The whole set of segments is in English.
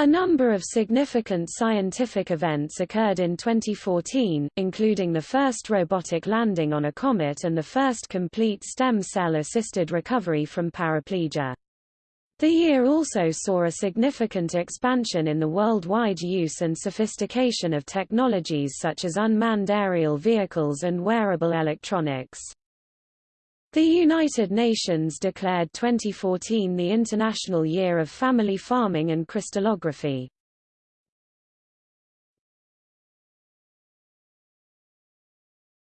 A number of significant scientific events occurred in 2014, including the first robotic landing on a comet and the first complete stem cell-assisted recovery from paraplegia. The year also saw a significant expansion in the worldwide use and sophistication of technologies such as unmanned aerial vehicles and wearable electronics. The United Nations declared 2014 the International Year of Family Farming and Crystallography.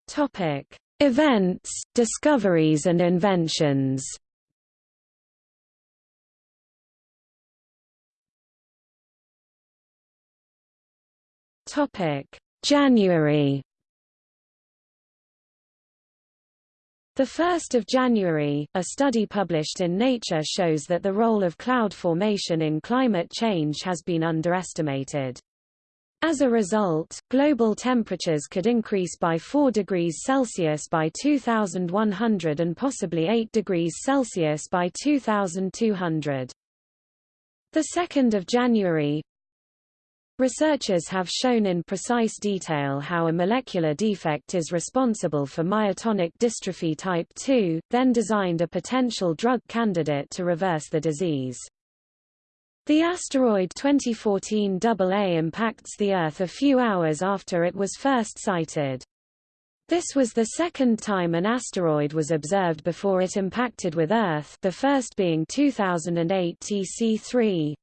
Topic: Events, discoveries and inventions. Topic: January 1 January, a study published in Nature shows that the role of cloud formation in climate change has been underestimated. As a result, global temperatures could increase by 4 degrees Celsius by 2100 and possibly 8 degrees Celsius by 2200. The 2nd of January, Researchers have shown in precise detail how a molecular defect is responsible for myotonic dystrophy type 2, then designed a potential drug candidate to reverse the disease. The asteroid 2014 AA impacts the Earth a few hours after it was first sighted. This was the second time an asteroid was observed before it impacted with Earth the first being 2008 TC3.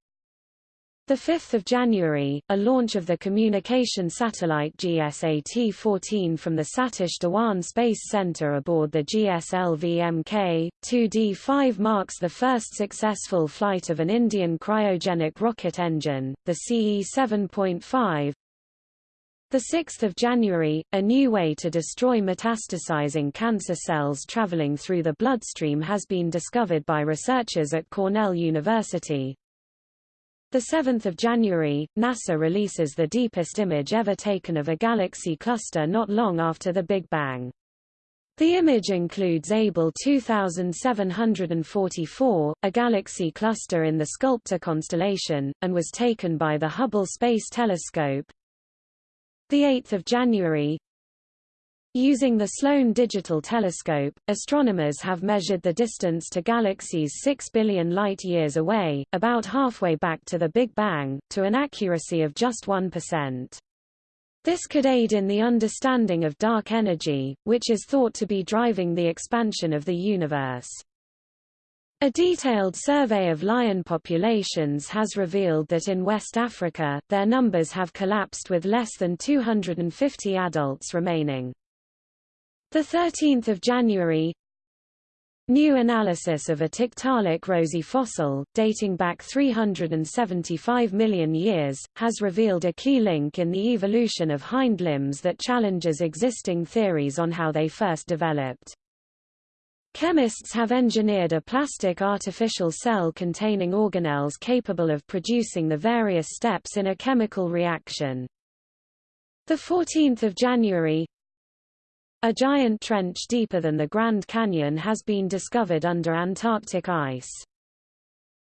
5 January, a launch of the communication satellite GSAT-14 from the Satish Dhawan Space Center aboard the GSLV-MK, 2D-5 marks the first successful flight of an Indian cryogenic rocket engine, the CE-7.5. 6 January, a new way to destroy metastasizing cancer cells traveling through the bloodstream has been discovered by researchers at Cornell University, 7 January, NASA releases the deepest image ever taken of a galaxy cluster not long after the Big Bang. The image includes Abell 2744, a galaxy cluster in the Sculptor constellation, and was taken by the Hubble Space Telescope. 8 January, Using the Sloan Digital Telescope, astronomers have measured the distance to galaxies 6 billion light-years away, about halfway back to the Big Bang, to an accuracy of just 1%. This could aid in the understanding of dark energy, which is thought to be driving the expansion of the universe. A detailed survey of lion populations has revealed that in West Africa, their numbers have collapsed with less than 250 adults remaining. The 13th of January New analysis of a Tiktaalik roseae fossil, dating back 375 million years, has revealed a key link in the evolution of hind limbs that challenges existing theories on how they first developed. Chemists have engineered a plastic artificial cell containing organelles capable of producing the various steps in a chemical reaction. 14 January a giant trench deeper than the Grand Canyon has been discovered under Antarctic ice.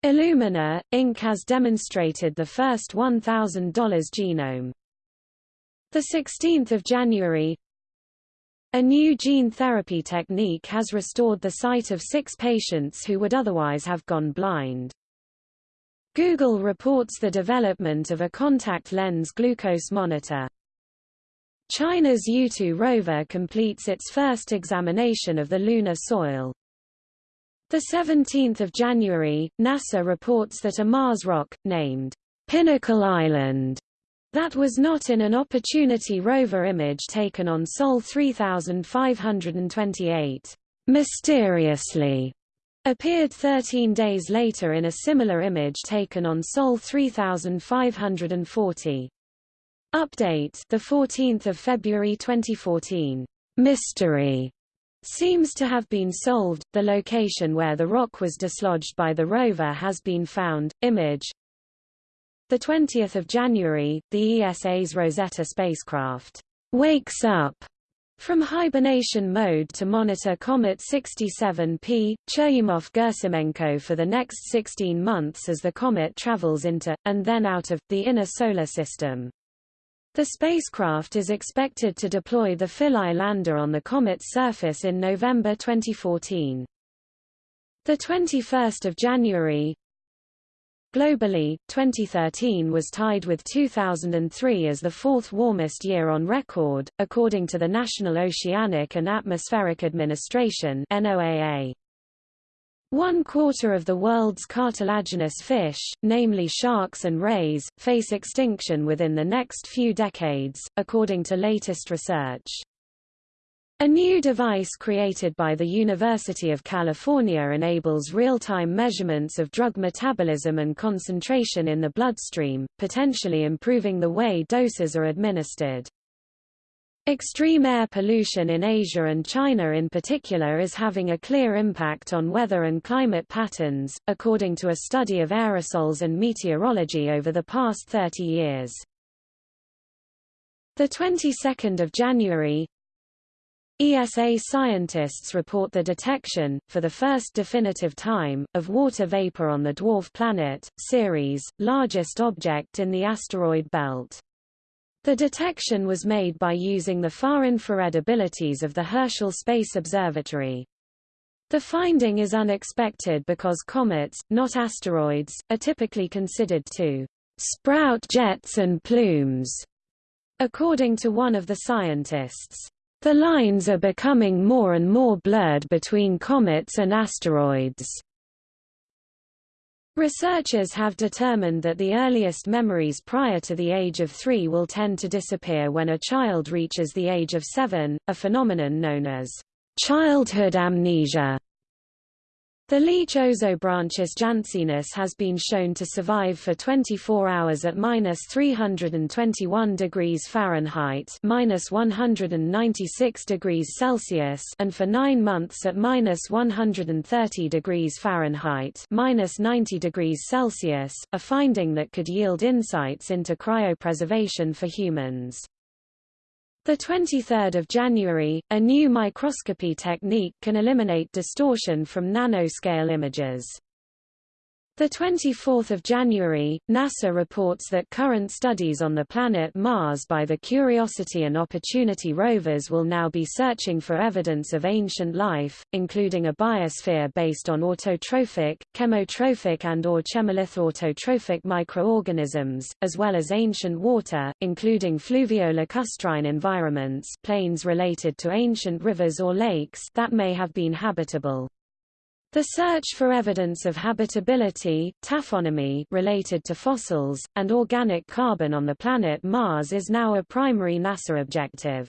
Illumina, Inc. has demonstrated the first $1,000 genome. 16 January A new gene therapy technique has restored the sight of six patients who would otherwise have gone blind. Google reports the development of a contact lens glucose monitor. China's Yutu rover completes its first examination of the lunar soil. 17 January, NASA reports that a Mars rock, named Pinnacle Island, that was not in an Opportunity rover image taken on Sol 3528, mysteriously appeared 13 days later in a similar image taken on Sol 3540. Update the 14th of February 2014 mystery seems to have been solved. The location where the rock was dislodged by the rover has been found. Image. The 20th of January the ESA's Rosetta spacecraft wakes up From hibernation mode to monitor Comet 67P, Churyumov-Gerasimenko for the next 16 months as the comet travels into, and then out of, the inner solar system. The spacecraft is expected to deploy the Philae lander on the comet's surface in November 2014. The 21st of January, Globally, 2013 was tied with 2003 as the fourth warmest year on record, according to the National Oceanic and Atmospheric Administration NOAA. One quarter of the world's cartilaginous fish, namely sharks and rays, face extinction within the next few decades, according to latest research. A new device created by the University of California enables real-time measurements of drug metabolism and concentration in the bloodstream, potentially improving the way doses are administered. Extreme air pollution in Asia and China in particular is having a clear impact on weather and climate patterns, according to a study of aerosols and meteorology over the past 30 years. The 22nd of January, ESA scientists report the detection, for the first definitive time, of water vapor on the dwarf planet, Ceres, largest object in the asteroid belt. The detection was made by using the far-infrared abilities of the Herschel Space Observatory. The finding is unexpected because comets, not asteroids, are typically considered to sprout jets and plumes, according to one of the scientists. The lines are becoming more and more blurred between comets and asteroids. Researchers have determined that the earliest memories prior to the age of three will tend to disappear when a child reaches the age of seven, a phenomenon known as childhood amnesia. The leech Ozobranchus jansenus has been shown to survive for 24 hours at minus 321 degrees Fahrenheit minus 196 degrees Celsius and for nine months at minus 130 degrees Fahrenheit minus 90 degrees Celsius, a finding that could yield insights into cryopreservation for humans. The 23rd of January, a new microscopy technique can eliminate distortion from nanoscale images. The 24th of January, NASA reports that current studies on the planet Mars by the Curiosity and Opportunity rovers will now be searching for evidence of ancient life, including a biosphere based on autotrophic, chemotrophic and or chemolithoautotrophic microorganisms, as well as ancient water, including fluvio-lacustrine environments plains related to ancient rivers or lakes that may have been habitable. The search for evidence of habitability, taphonomy related to fossils, and organic carbon on the planet Mars is now a primary NASA objective.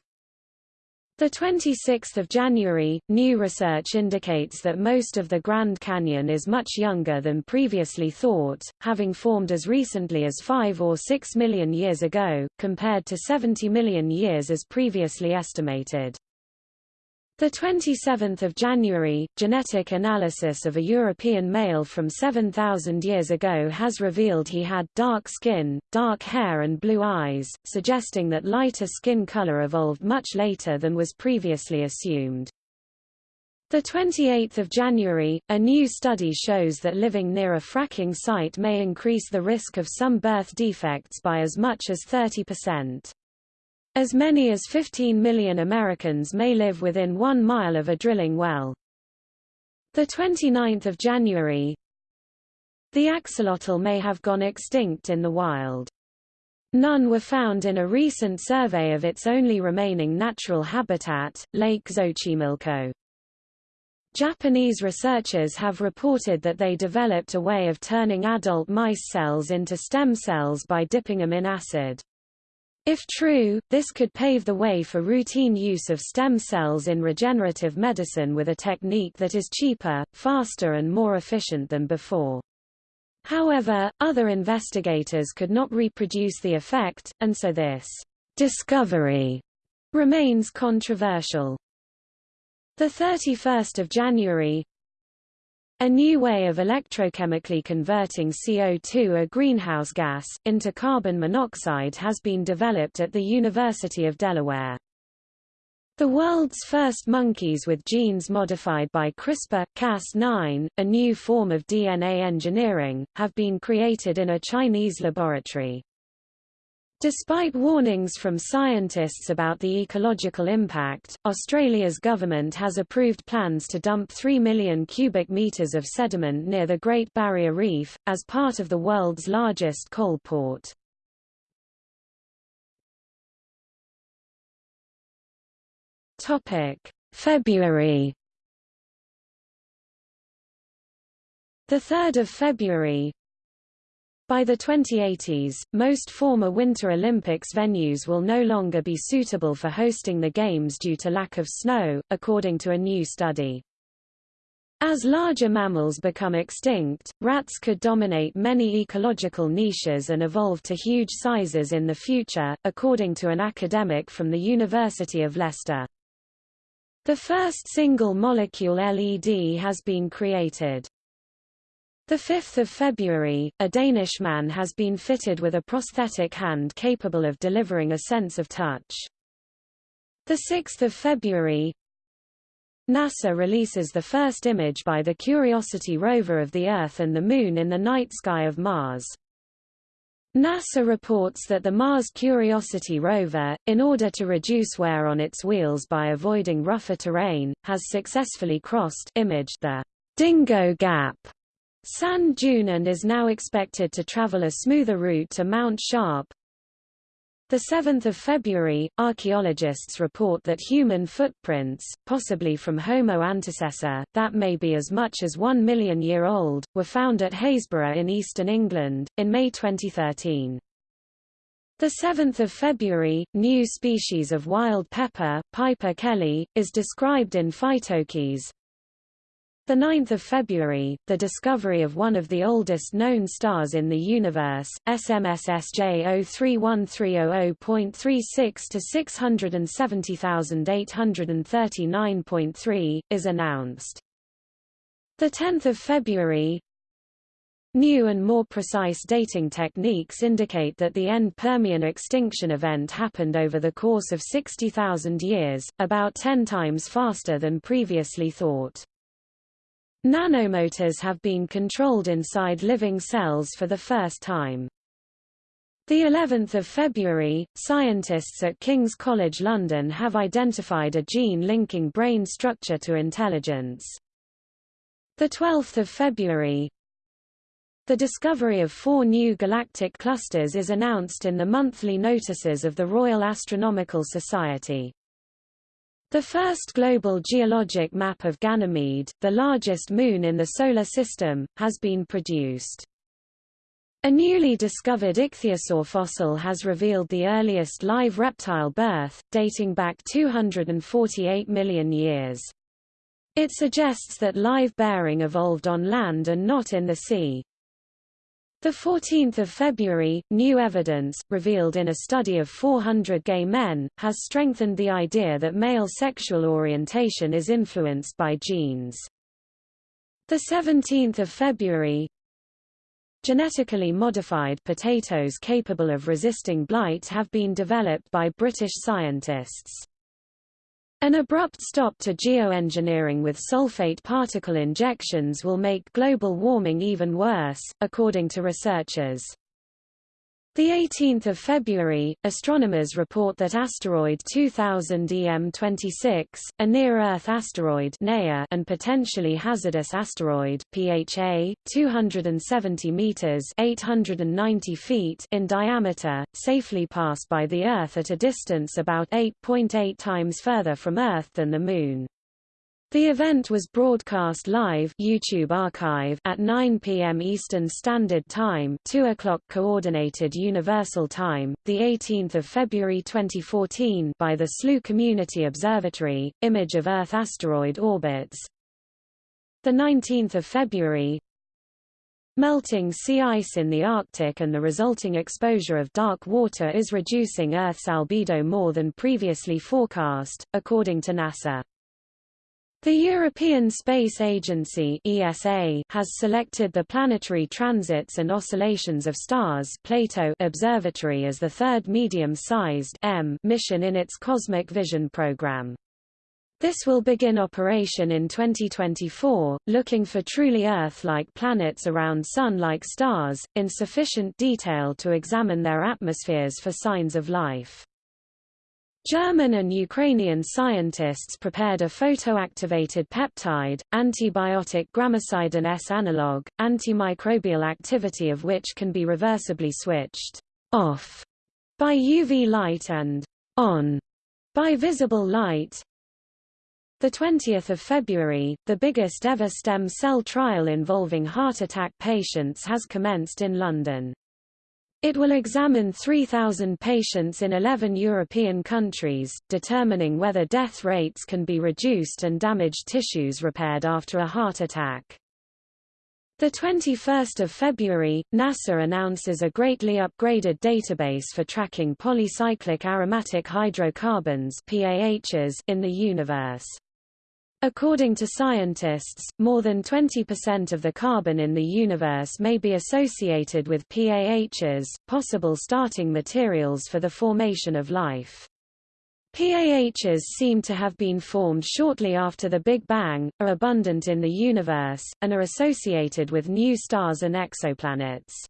The 26th of January, new research indicates that most of the Grand Canyon is much younger than previously thought, having formed as recently as 5 or 6 million years ago, compared to 70 million years as previously estimated. The 27th of January, genetic analysis of a European male from 7,000 years ago has revealed he had dark skin, dark hair and blue eyes, suggesting that lighter skin color evolved much later than was previously assumed. The 28th of January, a new study shows that living near a fracking site may increase the risk of some birth defects by as much as 30%. As many as 15 million Americans may live within one mile of a drilling well. 29 January The axolotl may have gone extinct in the wild. None were found in a recent survey of its only remaining natural habitat, Lake Xochimilco. Japanese researchers have reported that they developed a way of turning adult mice cells into stem cells by dipping them in acid. If true, this could pave the way for routine use of stem cells in regenerative medicine with a technique that is cheaper, faster and more efficient than before. However, other investigators could not reproduce the effect, and so this discovery remains controversial. The 31st of January, a new way of electrochemically converting CO2 a greenhouse gas, into carbon monoxide has been developed at the University of Delaware. The world's first monkeys with genes modified by CRISPR-Cas9, a new form of DNA engineering, have been created in a Chinese laboratory. Despite warnings from scientists about the ecological impact, Australia's government has approved plans to dump 3 million cubic metres of sediment near the Great Barrier Reef, as part of the world's largest coal port. February The 3rd of February By the 2080s, most former Winter Olympics venues will no longer be suitable for hosting the Games due to lack of snow, according to a new study. As larger mammals become extinct, rats could dominate many ecological niches and evolve to huge sizes in the future, according to an academic from the University of Leicester. The first single-molecule LED has been created. 5 February, a Danish man has been fitted with a prosthetic hand capable of delivering a sense of touch. The 6th of February, NASA releases the first image by the Curiosity rover of the Earth and the Moon in the night sky of Mars. NASA reports that the Mars Curiosity rover, in order to reduce wear on its wheels by avoiding rougher terrain, has successfully crossed imaged the Dingo Gap San Junan is now expected to travel a smoother route to Mount Sharp. The 7th of February, archaeologists report that human footprints, possibly from Homo antecessor, that may be as much as one million year old, were found at Happisburgh in eastern England, in May 2013. The 7th of February, new species of wild pepper, Piper kelly, is described in PhytoKeys, the 9th of February, the discovery of one of the oldest known stars in the universe, SMS SJ031300.36 to 670,839.3, is announced. The 10th of February, New and more precise dating techniques indicate that the end Permian extinction event happened over the course of 60,000 years, about 10 times faster than previously thought. Nanomotors have been controlled inside living cells for the first time. The 11th of February, scientists at King's College London have identified a gene linking brain structure to intelligence. The 12th of February, the discovery of four new galactic clusters is announced in the monthly notices of the Royal Astronomical Society. The first global geologic map of Ganymede, the largest moon in the Solar System, has been produced. A newly discovered ichthyosaur fossil has revealed the earliest live reptile birth, dating back 248 million years. It suggests that live bearing evolved on land and not in the sea. The 14th of February, new evidence, revealed in a study of 400 gay men, has strengthened the idea that male sexual orientation is influenced by genes. The 17th of February, genetically modified potatoes capable of resisting blight have been developed by British scientists. An abrupt stop to geoengineering with sulfate particle injections will make global warming even worse, according to researchers. The 18th of February, astronomers report that asteroid 2000 EM26, a near-Earth asteroid (NEA) and potentially hazardous asteroid (PHA), 270 meters (890 feet) in diameter, safely passed by the Earth at a distance about 8.8 times further from Earth than the Moon. The event was broadcast live YouTube archive at 9 p.m. Eastern Standard Time, 2 o'clock Coordinated Universal Time, the 18th of February 2014 by the SLU Community Observatory. Image of Earth asteroid orbits. The 19th of February. Melting sea ice in the Arctic and the resulting exposure of dark water is reducing Earth's albedo more than previously forecast, according to NASA. The European Space Agency ESA has selected the Planetary Transits and Oscillations of Stars Plato Observatory as the third medium-sized mission in its Cosmic Vision program. This will begin operation in 2024, looking for truly Earth-like planets around Sun-like stars, in sufficient detail to examine their atmospheres for signs of life. German and Ukrainian scientists prepared a photoactivated peptide, antibiotic gramicidin S analog, antimicrobial activity of which can be reversibly switched off by UV light and on by visible light. The 20th of February, the biggest ever stem cell trial involving heart attack patients has commenced in London. It will examine 3,000 patients in 11 European countries, determining whether death rates can be reduced and damaged tissues repaired after a heart attack. The 21st of February, NASA announces a greatly upgraded database for tracking polycyclic aromatic hydrocarbons (PAHs) in the universe. According to scientists, more than 20% of the carbon in the universe may be associated with PAHs, possible starting materials for the formation of life. PAHs seem to have been formed shortly after the Big Bang, are abundant in the universe, and are associated with new stars and exoplanets.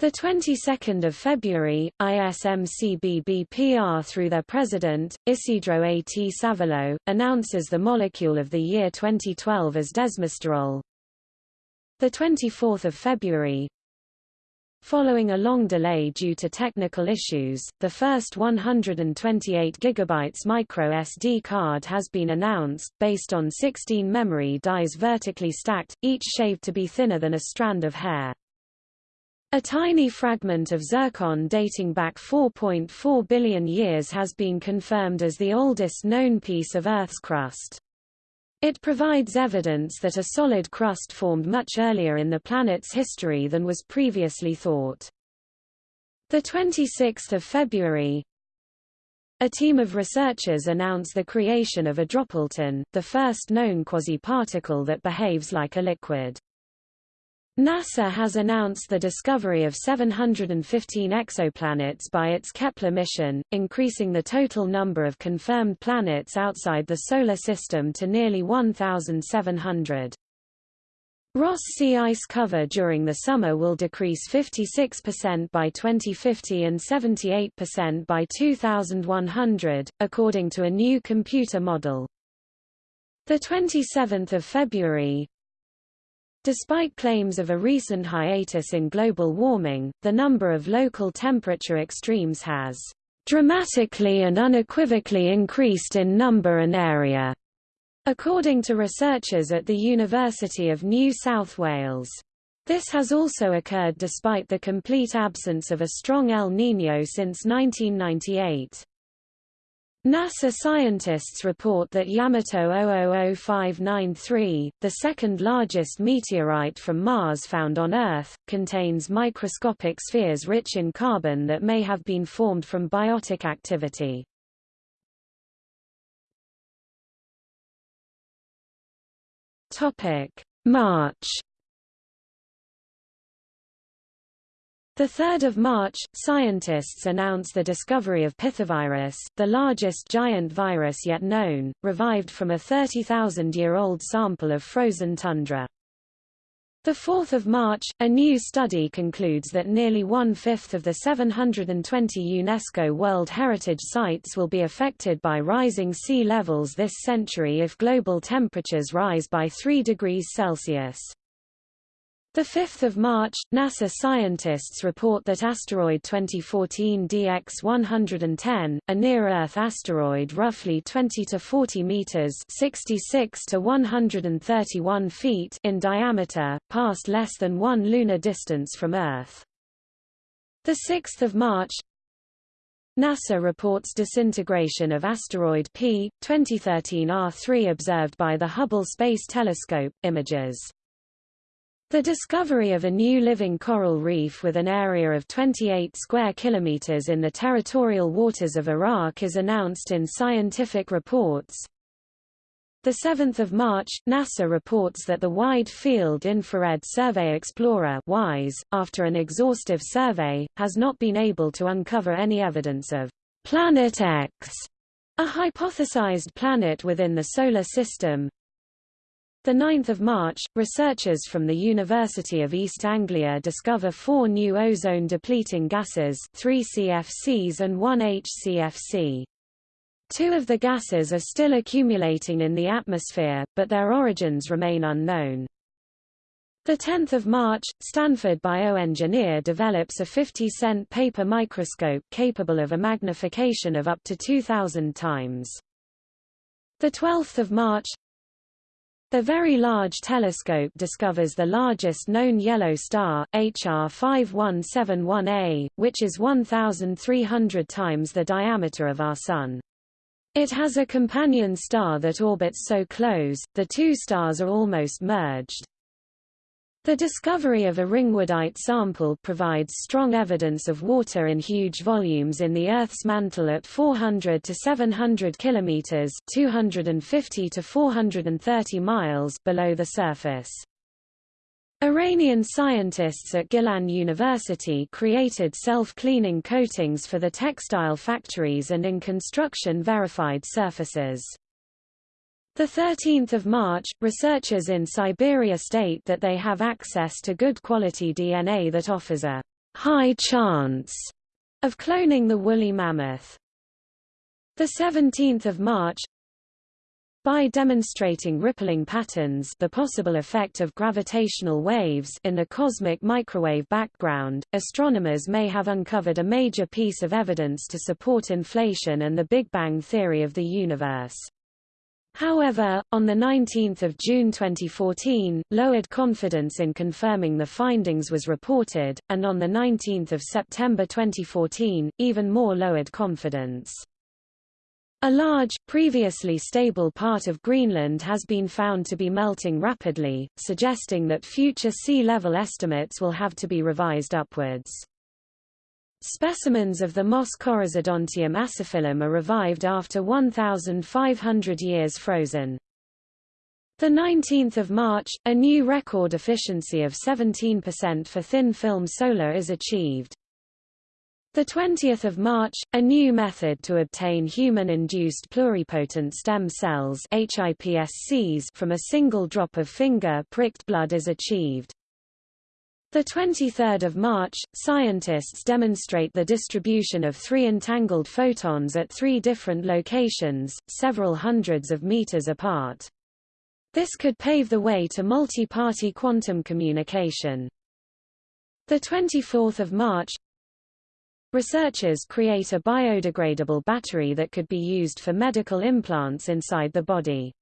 The 22nd of February, ISMCBBPR through their president, Isidro A. T. Savillo, announces the molecule of the year 2012 as desmosterol. The 24th of February, Following a long delay due to technical issues, the first 128 GB micro SD card has been announced, based on 16 memory dies vertically stacked, each shaved to be thinner than a strand of hair. A tiny fragment of zircon dating back 4.4 billion years has been confirmed as the oldest known piece of Earth's crust. It provides evidence that a solid crust formed much earlier in the planet's history than was previously thought. 26 February a team of researchers announced the creation of a dropleton, the first known quasi-particle that behaves like a liquid. NASA has announced the discovery of 715 exoplanets by its Kepler mission, increasing the total number of confirmed planets outside the Solar System to nearly 1,700. Ross sea ice cover during the summer will decrease 56% by 2050 and 78% by 2100, according to a new computer model. The 27th of February, Despite claims of a recent hiatus in global warming, the number of local temperature extremes has dramatically and unequivocally increased in number and area, according to researchers at the University of New South Wales. This has also occurred despite the complete absence of a strong El Niño since 1998. NASA scientists report that Yamato 000593, the second largest meteorite from Mars found on Earth, contains microscopic spheres rich in carbon that may have been formed from biotic activity. March 3 March, scientists announce the discovery of Pithovirus, the largest giant virus yet known, revived from a 30,000-year-old sample of frozen tundra. the 4 March, a new study concludes that nearly one-fifth of the 720 UNESCO World Heritage Sites will be affected by rising sea levels this century if global temperatures rise by 3 degrees Celsius. 5 March, NASA scientists report that asteroid 2014 DX-110, a near-Earth asteroid roughly 20 to 40 meters (66 to 131 feet) in diameter, passed less than one lunar distance from Earth. 6 March, NASA reports disintegration of asteroid P 2013 R3 observed by the Hubble Space Telescope images. The discovery of a new living coral reef with an area of 28 square kilometers in the territorial waters of Iraq is announced in scientific reports. The 7th of March, NASA reports that the Wide Field Infrared Survey Explorer WISE, after an exhaustive survey, has not been able to uncover any evidence of Planet X A hypothesized planet within the Solar System 9 March, researchers from the University of East Anglia discover four new ozone-depleting gases, three CFCs and one HCFC. Two of the gases are still accumulating in the atmosphere, but their origins remain unknown. 10 March, Stanford bioengineer develops a 50-cent paper microscope capable of a magnification of up to 2,000 times. 12 March, the Very Large Telescope discovers the largest known yellow star, HR 5171a, which is 1,300 times the diameter of our Sun. It has a companion star that orbits so close, the two stars are almost merged. The discovery of a ringwoodite sample provides strong evidence of water in huge volumes in the Earth's mantle at 400 to 700 kilometers (250 to 430 miles) below the surface. Iranian scientists at Gilan University created self-cleaning coatings for the textile factories and in construction verified surfaces. The 13th of March, researchers in Siberia state that they have access to good quality DNA that offers a high chance of cloning the woolly mammoth. The 17th of March, by demonstrating rippling patterns the possible effect of gravitational waves in the cosmic microwave background, astronomers may have uncovered a major piece of evidence to support inflation and the Big Bang theory of the universe. However, on 19 June 2014, lowered confidence in confirming the findings was reported, and on 19 September 2014, even more lowered confidence. A large, previously stable part of Greenland has been found to be melting rapidly, suggesting that future sea level estimates will have to be revised upwards. Specimens of the Moss Chorisodontium aciphyllum are revived after 1,500 years frozen. 19 March, a new record efficiency of 17% for thin-film solar is achieved. 20 March, a new method to obtain human-induced pluripotent stem cells HIPSCs from a single drop of finger-pricked blood is achieved. The 23rd of March, scientists demonstrate the distribution of three entangled photons at three different locations, several hundreds of meters apart. This could pave the way to multi-party quantum communication. The 24th of March, researchers create a biodegradable battery that could be used for medical implants inside the body.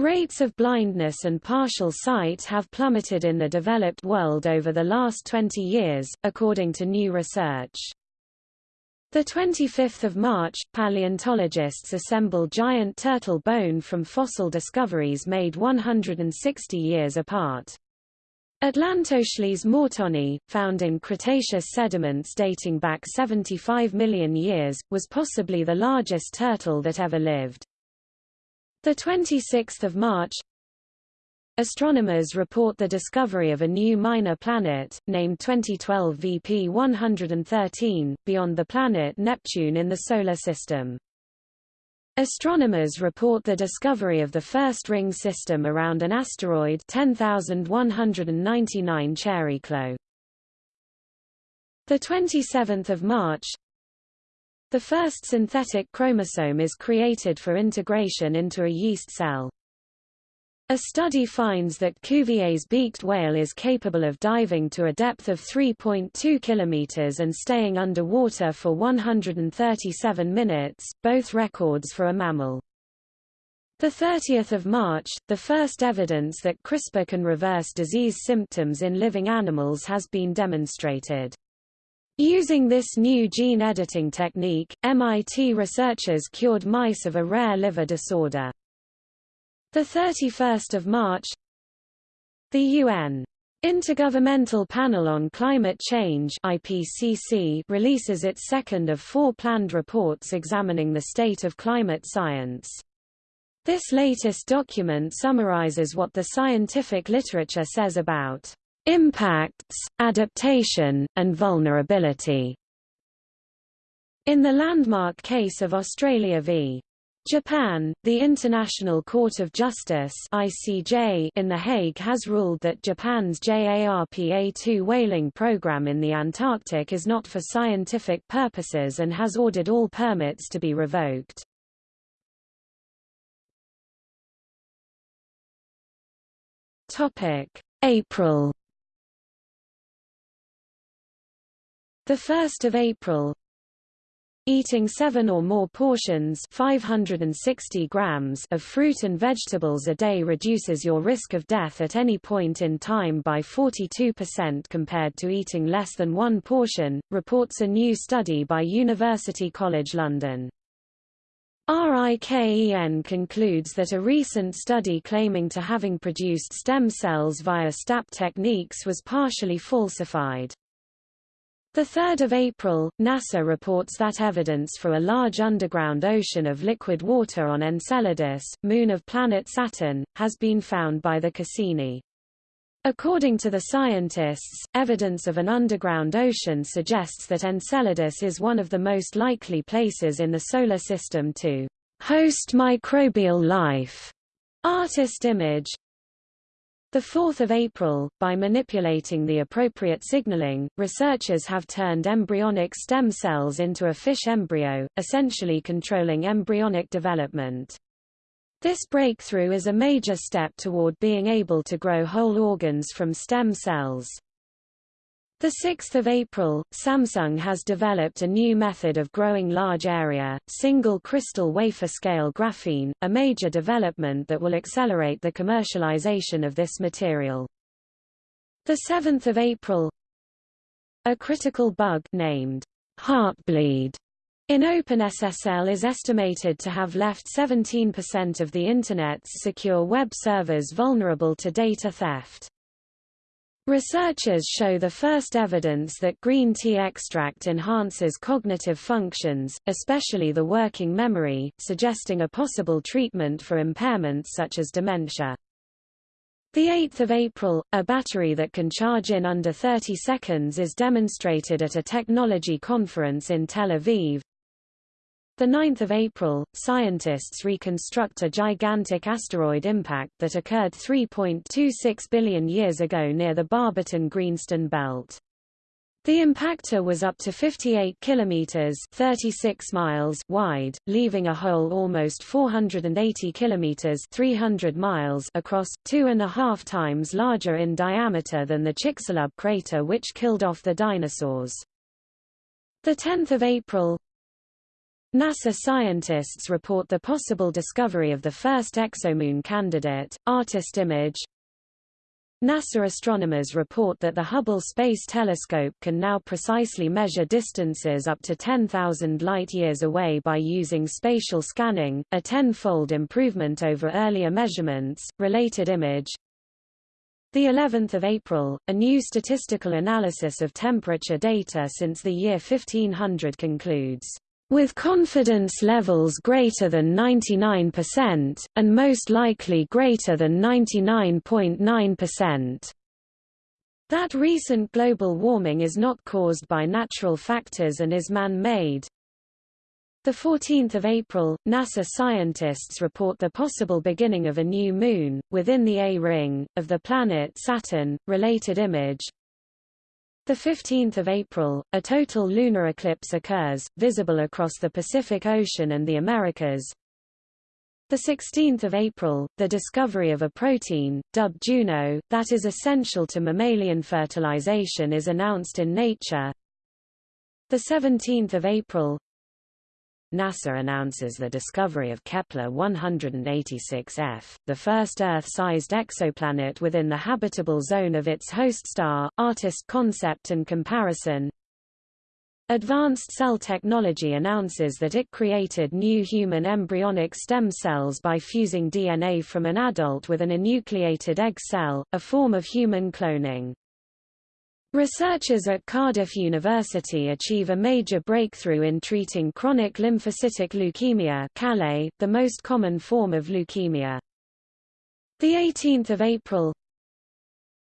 Rates of blindness and partial sight have plummeted in the developed world over the last 20 years, according to new research. The 25th of March, paleontologists assemble giant turtle bone from fossil discoveries made 160 years apart. Atlantochelys mortoni, found in Cretaceous sediments dating back 75 million years, was possibly the largest turtle that ever lived. The 26th of March, Astronomers report the discovery of a new minor planet, named 2012 VP 113, beyond the planet Neptune in the Solar System. Astronomers report the discovery of the first ring system around an asteroid 10199 Chariklo. The 27th of March, the first synthetic chromosome is created for integration into a yeast cell. A study finds that Cuvier's beaked whale is capable of diving to a depth of 3.2 km and staying underwater for 137 minutes, both records for a mammal. 30 March, the first evidence that CRISPR can reverse disease symptoms in living animals has been demonstrated. Using this new gene editing technique, MIT researchers cured mice of a rare liver disorder. 31 March The UN Intergovernmental Panel on Climate Change IPCC releases its second of four planned reports examining the state of climate science. This latest document summarizes what the scientific literature says about impacts, adaptation, and vulnerability. In the landmark case of Australia v. Japan, the International Court of Justice (ICJ) in The Hague has ruled that Japan's JARPA-2 whaling program in the Antarctic is not for scientific purposes and has ordered all permits to be revoked. Topic: April. The 1st of April, Eating seven or more portions 560 grams of fruit and vegetables a day reduces your risk of death at any point in time by 42% compared to eating less than one portion, reports a new study by University College London. RIKEN concludes that a recent study claiming to having produced stem cells via STAP techniques was partially falsified. 3 April, NASA reports that evidence for a large underground ocean of liquid water on Enceladus, moon of planet Saturn, has been found by the Cassini. According to the scientists, evidence of an underground ocean suggests that Enceladus is one of the most likely places in the Solar System to host microbial life. Artist image 4 April, by manipulating the appropriate signaling, researchers have turned embryonic stem cells into a fish embryo, essentially controlling embryonic development. This breakthrough is a major step toward being able to grow whole organs from stem cells. 6 April, Samsung has developed a new method of growing large area, single crystal wafer scale graphene, a major development that will accelerate the commercialization of this material. The 7th of April A critical bug named Heartbleed in OpenSSL is estimated to have left 17% of the Internet's secure web servers vulnerable to data theft. Researchers show the first evidence that green tea extract enhances cognitive functions, especially the working memory, suggesting a possible treatment for impairments such as dementia. 8 April, a battery that can charge in under 30 seconds is demonstrated at a technology conference in Tel Aviv. The 9th of April, scientists reconstruct a gigantic asteroid impact that occurred 3.26 billion years ago near the Barberton-Greenstone belt. The impactor was up to 58 kilometers (36 miles) wide, leaving a hole almost 480 kilometers (300 miles) across, two and a half times larger in diameter than the Chicxulub crater which killed off the dinosaurs. The 10th of April, NASA scientists report the possible discovery of the first exomoon candidate, artist image. NASA astronomers report that the Hubble Space Telescope can now precisely measure distances up to 10,000 light-years away by using spatial scanning, a tenfold improvement over earlier measurements. Related image the 11th of April, a new statistical analysis of temperature data since the year 1500 concludes with confidence levels greater than 99%, and most likely greater than 99.9%. That recent global warming is not caused by natural factors and is man-made. 14 April, NASA scientists report the possible beginning of a new moon, within the A-ring, of the planet Saturn. Related image the 15th of April, a total lunar eclipse occurs, visible across the Pacific Ocean and the Americas. The 16th of April, the discovery of a protein, dubbed Juno, that is essential to mammalian fertilization is announced in Nature. The 17th of April, NASA announces the discovery of Kepler-186f, the first Earth-sized exoplanet within the habitable zone of its host star. Artist concept and comparison Advanced Cell Technology announces that it created new human embryonic stem cells by fusing DNA from an adult with an enucleated egg cell, a form of human cloning. Researchers at Cardiff University achieve a major breakthrough in treating chronic lymphocytic leukemia CALLE, the most common form of leukemia. 18 April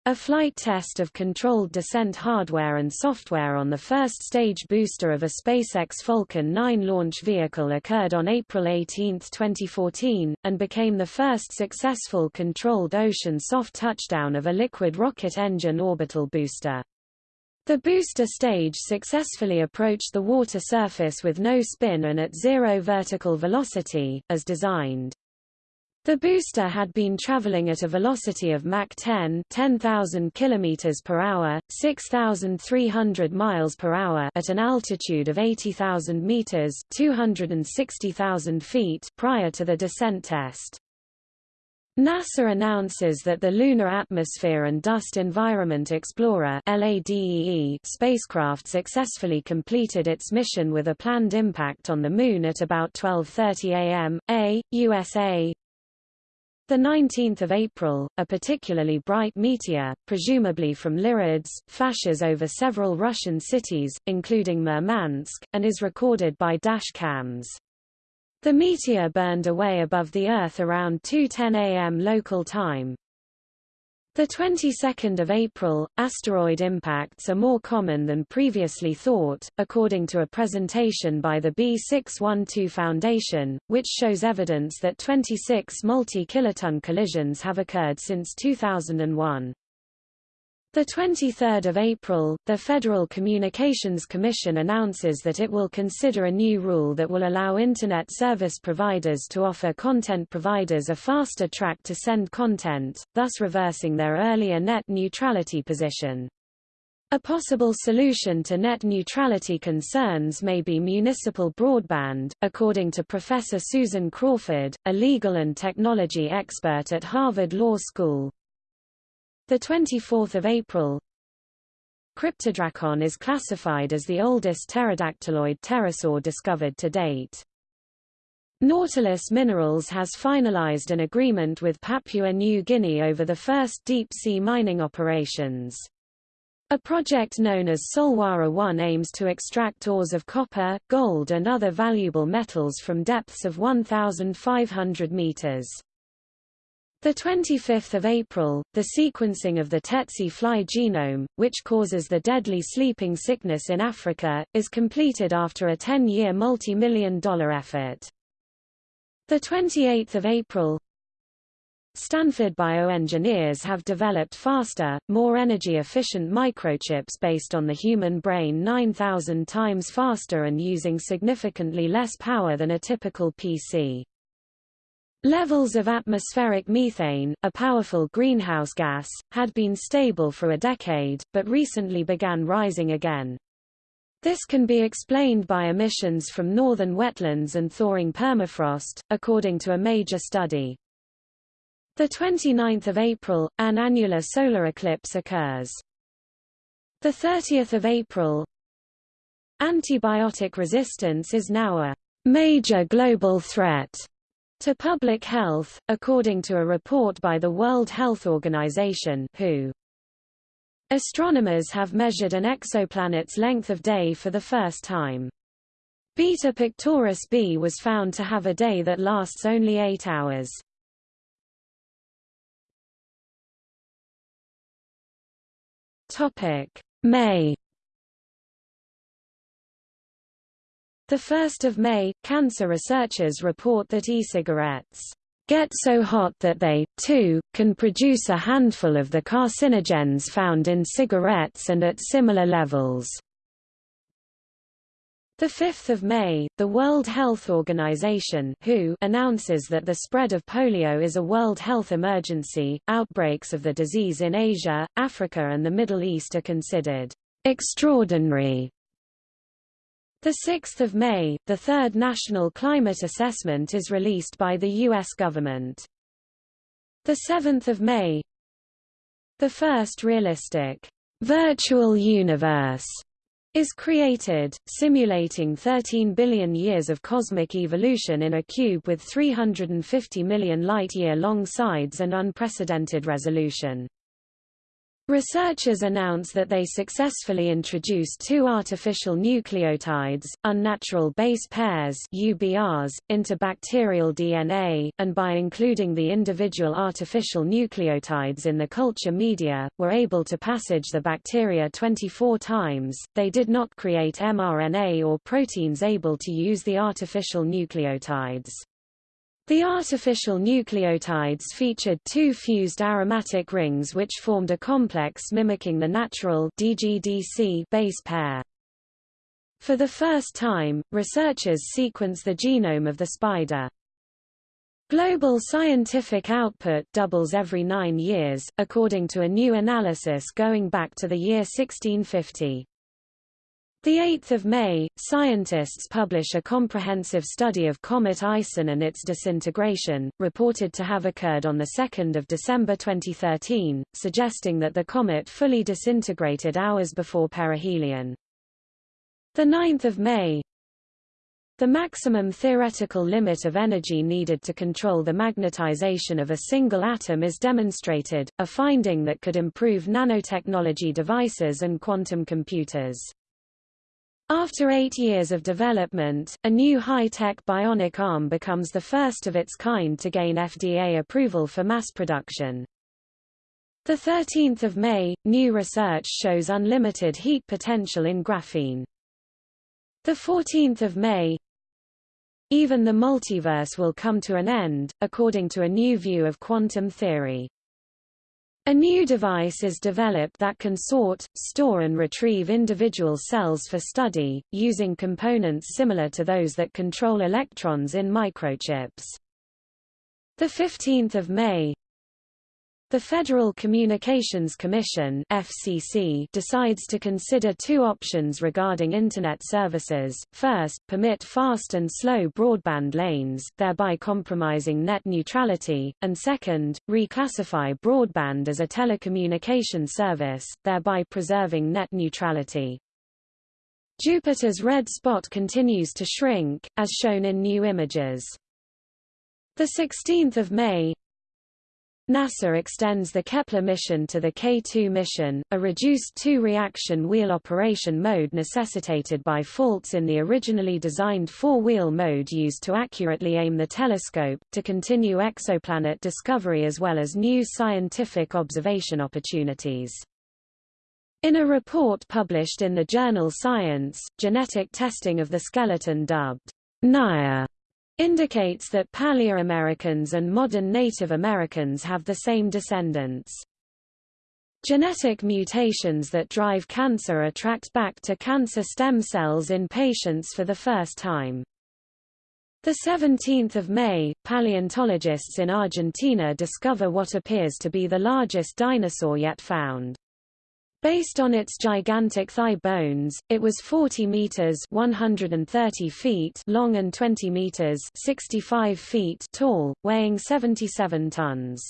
A flight test of controlled descent hardware and software on the first stage booster of a SpaceX Falcon 9 launch vehicle occurred on April 18, 2014, and became the first successful controlled ocean soft touchdown of a liquid rocket engine orbital booster. The booster stage successfully approached the water surface with no spin and at zero vertical velocity, as designed. The booster had been traveling at a velocity of Mach 10, 10,000 km per hour, 6,300 miles per hour at an altitude of 80,000 meters, 260,000 feet prior to the descent test. NASA announces that the Lunar Atmosphere and Dust Environment Explorer LADEE spacecraft successfully completed its mission with a planned impact on the Moon at about 12.30 am, A, USA, the 19th of April, a particularly bright meteor, presumably from Lyrids, flashes over several Russian cities, including Murmansk, and is recorded by dash cams. The meteor burned away above the Earth around 2.10 am local time. The 22nd of April, asteroid impacts are more common than previously thought, according to a presentation by the B612 Foundation, which shows evidence that 26 multi-kiloton collisions have occurred since 2001. The 23rd of April, the Federal Communications Commission announces that it will consider a new rule that will allow Internet service providers to offer content providers a faster track to send content, thus reversing their earlier net neutrality position. A possible solution to net neutrality concerns may be municipal broadband, according to Professor Susan Crawford, a legal and technology expert at Harvard Law School. The 24th of April, Kryptodrakon is classified as the oldest pterodactyloid pterosaur discovered to date. Nautilus Minerals has finalized an agreement with Papua New Guinea over the first deep-sea mining operations. A project known as Solwara 1 aims to extract ores of copper, gold and other valuable metals from depths of 1,500 meters. The 25th of April, the sequencing of the tsetse fly genome, which causes the deadly sleeping sickness in Africa, is completed after a 10-year multi-million dollar effort. The 28th of April, Stanford bioengineers have developed faster, more energy-efficient microchips based on the human brain 9,000 times faster and using significantly less power than a typical PC. Levels of atmospheric methane, a powerful greenhouse gas, had been stable for a decade, but recently began rising again. This can be explained by emissions from northern wetlands and thawing permafrost, according to a major study. The 29th of April, an annular solar eclipse occurs. The 30th of April, antibiotic resistance is now a major global threat to public health, according to a report by the World Health Organization WHO. Astronomers have measured an exoplanet's length of day for the first time. Beta Pictoris b was found to have a day that lasts only eight hours. May 1 May, cancer researchers report that e-cigarettes get so hot that they, too, can produce a handful of the carcinogens found in cigarettes and at similar levels. 5 May, the World Health Organization WHO announces that the spread of polio is a World Health emergency. Outbreaks of the disease in Asia, Africa and the Middle East are considered extraordinary the 6th of May, the third National Climate Assessment is released by the U.S. government. The 7th of May, the first realistic virtual universe is created, simulating 13 billion years of cosmic evolution in a cube with 350 million light-year long sides and unprecedented resolution. Researchers announce that they successfully introduced two artificial nucleotides, unnatural base pairs UBRs, into bacterial DNA, and by including the individual artificial nucleotides in the culture media, were able to passage the bacteria 24 times. They did not create mRNA or proteins able to use the artificial nucleotides. The artificial nucleotides featured two fused aromatic rings which formed a complex mimicking the natural DGDC base pair. For the first time, researchers sequence the genome of the spider. Global scientific output doubles every nine years, according to a new analysis going back to the year 1650. The 8th of May, scientists publish a comprehensive study of comet Ison and its disintegration, reported to have occurred on 2 December 2013, suggesting that the comet fully disintegrated hours before perihelion. The 9th of May, the maximum theoretical limit of energy needed to control the magnetization of a single atom is demonstrated, a finding that could improve nanotechnology devices and quantum computers. After eight years of development, a new high-tech bionic arm becomes the first of its kind to gain FDA approval for mass production. 13 May, new research shows unlimited heat potential in graphene. the 14 May, even the multiverse will come to an end, according to a new view of quantum theory. A new device is developed that can sort, store and retrieve individual cells for study, using components similar to those that control electrons in microchips. 15 May the Federal Communications Commission FCC decides to consider two options regarding Internet services, first, permit fast and slow broadband lanes, thereby compromising net neutrality, and second, reclassify broadband as a telecommunication service, thereby preserving net neutrality. Jupiter's red spot continues to shrink, as shown in new images. 16 May NASA extends the Kepler mission to the K2 mission, a reduced two-reaction wheel operation mode necessitated by faults in the originally designed four-wheel mode used to accurately aim the telescope, to continue exoplanet discovery as well as new scientific observation opportunities. In a report published in the journal Science, genetic testing of the skeleton dubbed Naia indicates that Paleoamericans and modern Native Americans have the same descendants. Genetic mutations that drive cancer are tracked back to cancer stem cells in patients for the first time. 17 May, paleontologists in Argentina discover what appears to be the largest dinosaur yet found. Based on its gigantic thigh bones, it was 40 meters (130 feet) long and 20 meters (65 feet) tall, weighing 77 tons.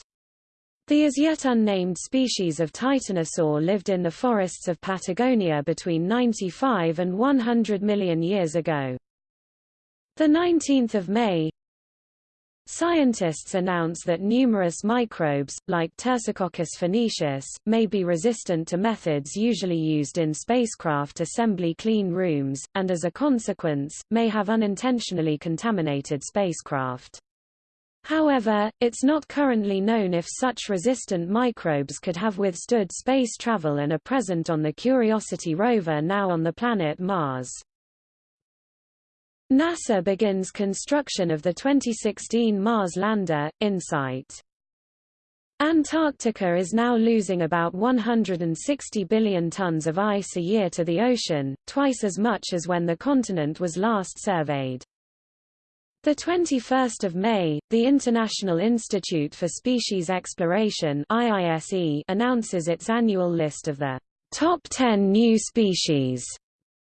The as yet unnamed species of titanosaur lived in the forests of Patagonia between 95 and 100 million years ago. The 19th of May, Scientists announce that numerous microbes, like Tersicoccus phoenicis, may be resistant to methods usually used in spacecraft assembly clean rooms, and as a consequence, may have unintentionally contaminated spacecraft. However, it's not currently known if such resistant microbes could have withstood space travel and are present on the Curiosity rover now on the planet Mars. NASA begins construction of the 2016 Mars lander, InSight. Antarctica is now losing about 160 billion tons of ice a year to the ocean, twice as much as when the continent was last surveyed. The 21st of May, the International Institute for Species Exploration (IISE) announces its annual list of the top 10 new species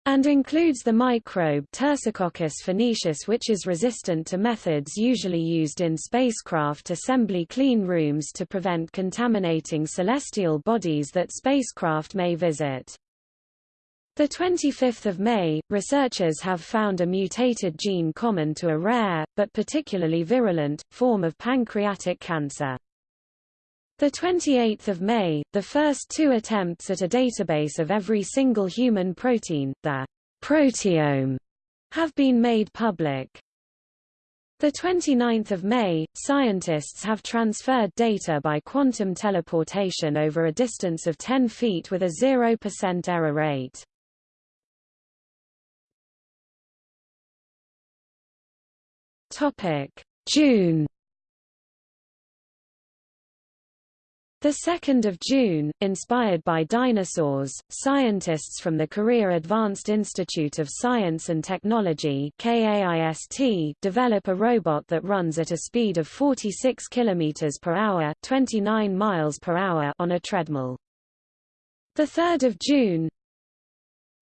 and includes the microbe Tersicoccus phoenicis which is resistant to methods usually used in spacecraft assembly clean rooms to prevent contaminating celestial bodies that spacecraft may visit. The 25th of May, researchers have found a mutated gene common to a rare, but particularly virulent, form of pancreatic cancer. The 28th of May, the first two attempts at a database of every single human protein, the proteome, have been made public. The 29th of May, scientists have transferred data by quantum teleportation over a distance of 10 feet with a 0% error rate. June The 2nd of June, inspired by dinosaurs, scientists from the Korea Advanced Institute of Science and Technology KAIST develop a robot that runs at a speed of 46 km per hour, 29 miles per hour on a treadmill. The 3rd of June,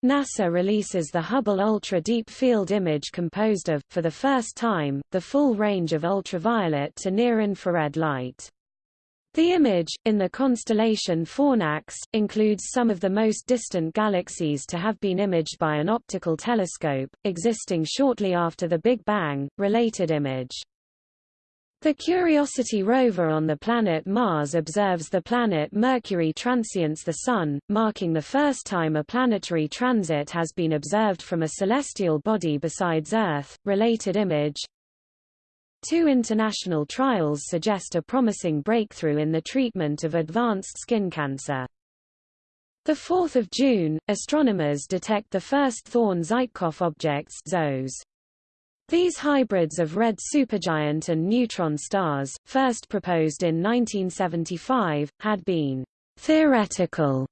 NASA releases the Hubble Ultra Deep Field Image composed of, for the first time, the full range of ultraviolet to near-infrared light. The image, in the constellation Fornax, includes some of the most distant galaxies to have been imaged by an optical telescope, existing shortly after the Big Bang. Related image the Curiosity rover on the planet Mars observes the planet Mercury transients the Sun, marking the first time a planetary transit has been observed from a celestial body besides Earth. Related image Two international trials suggest a promising breakthrough in the treatment of advanced skin cancer. 4 June, astronomers detect the first Thorne-Żytkow objects ZOEs. These hybrids of red supergiant and neutron stars, first proposed in 1975, had been theoretical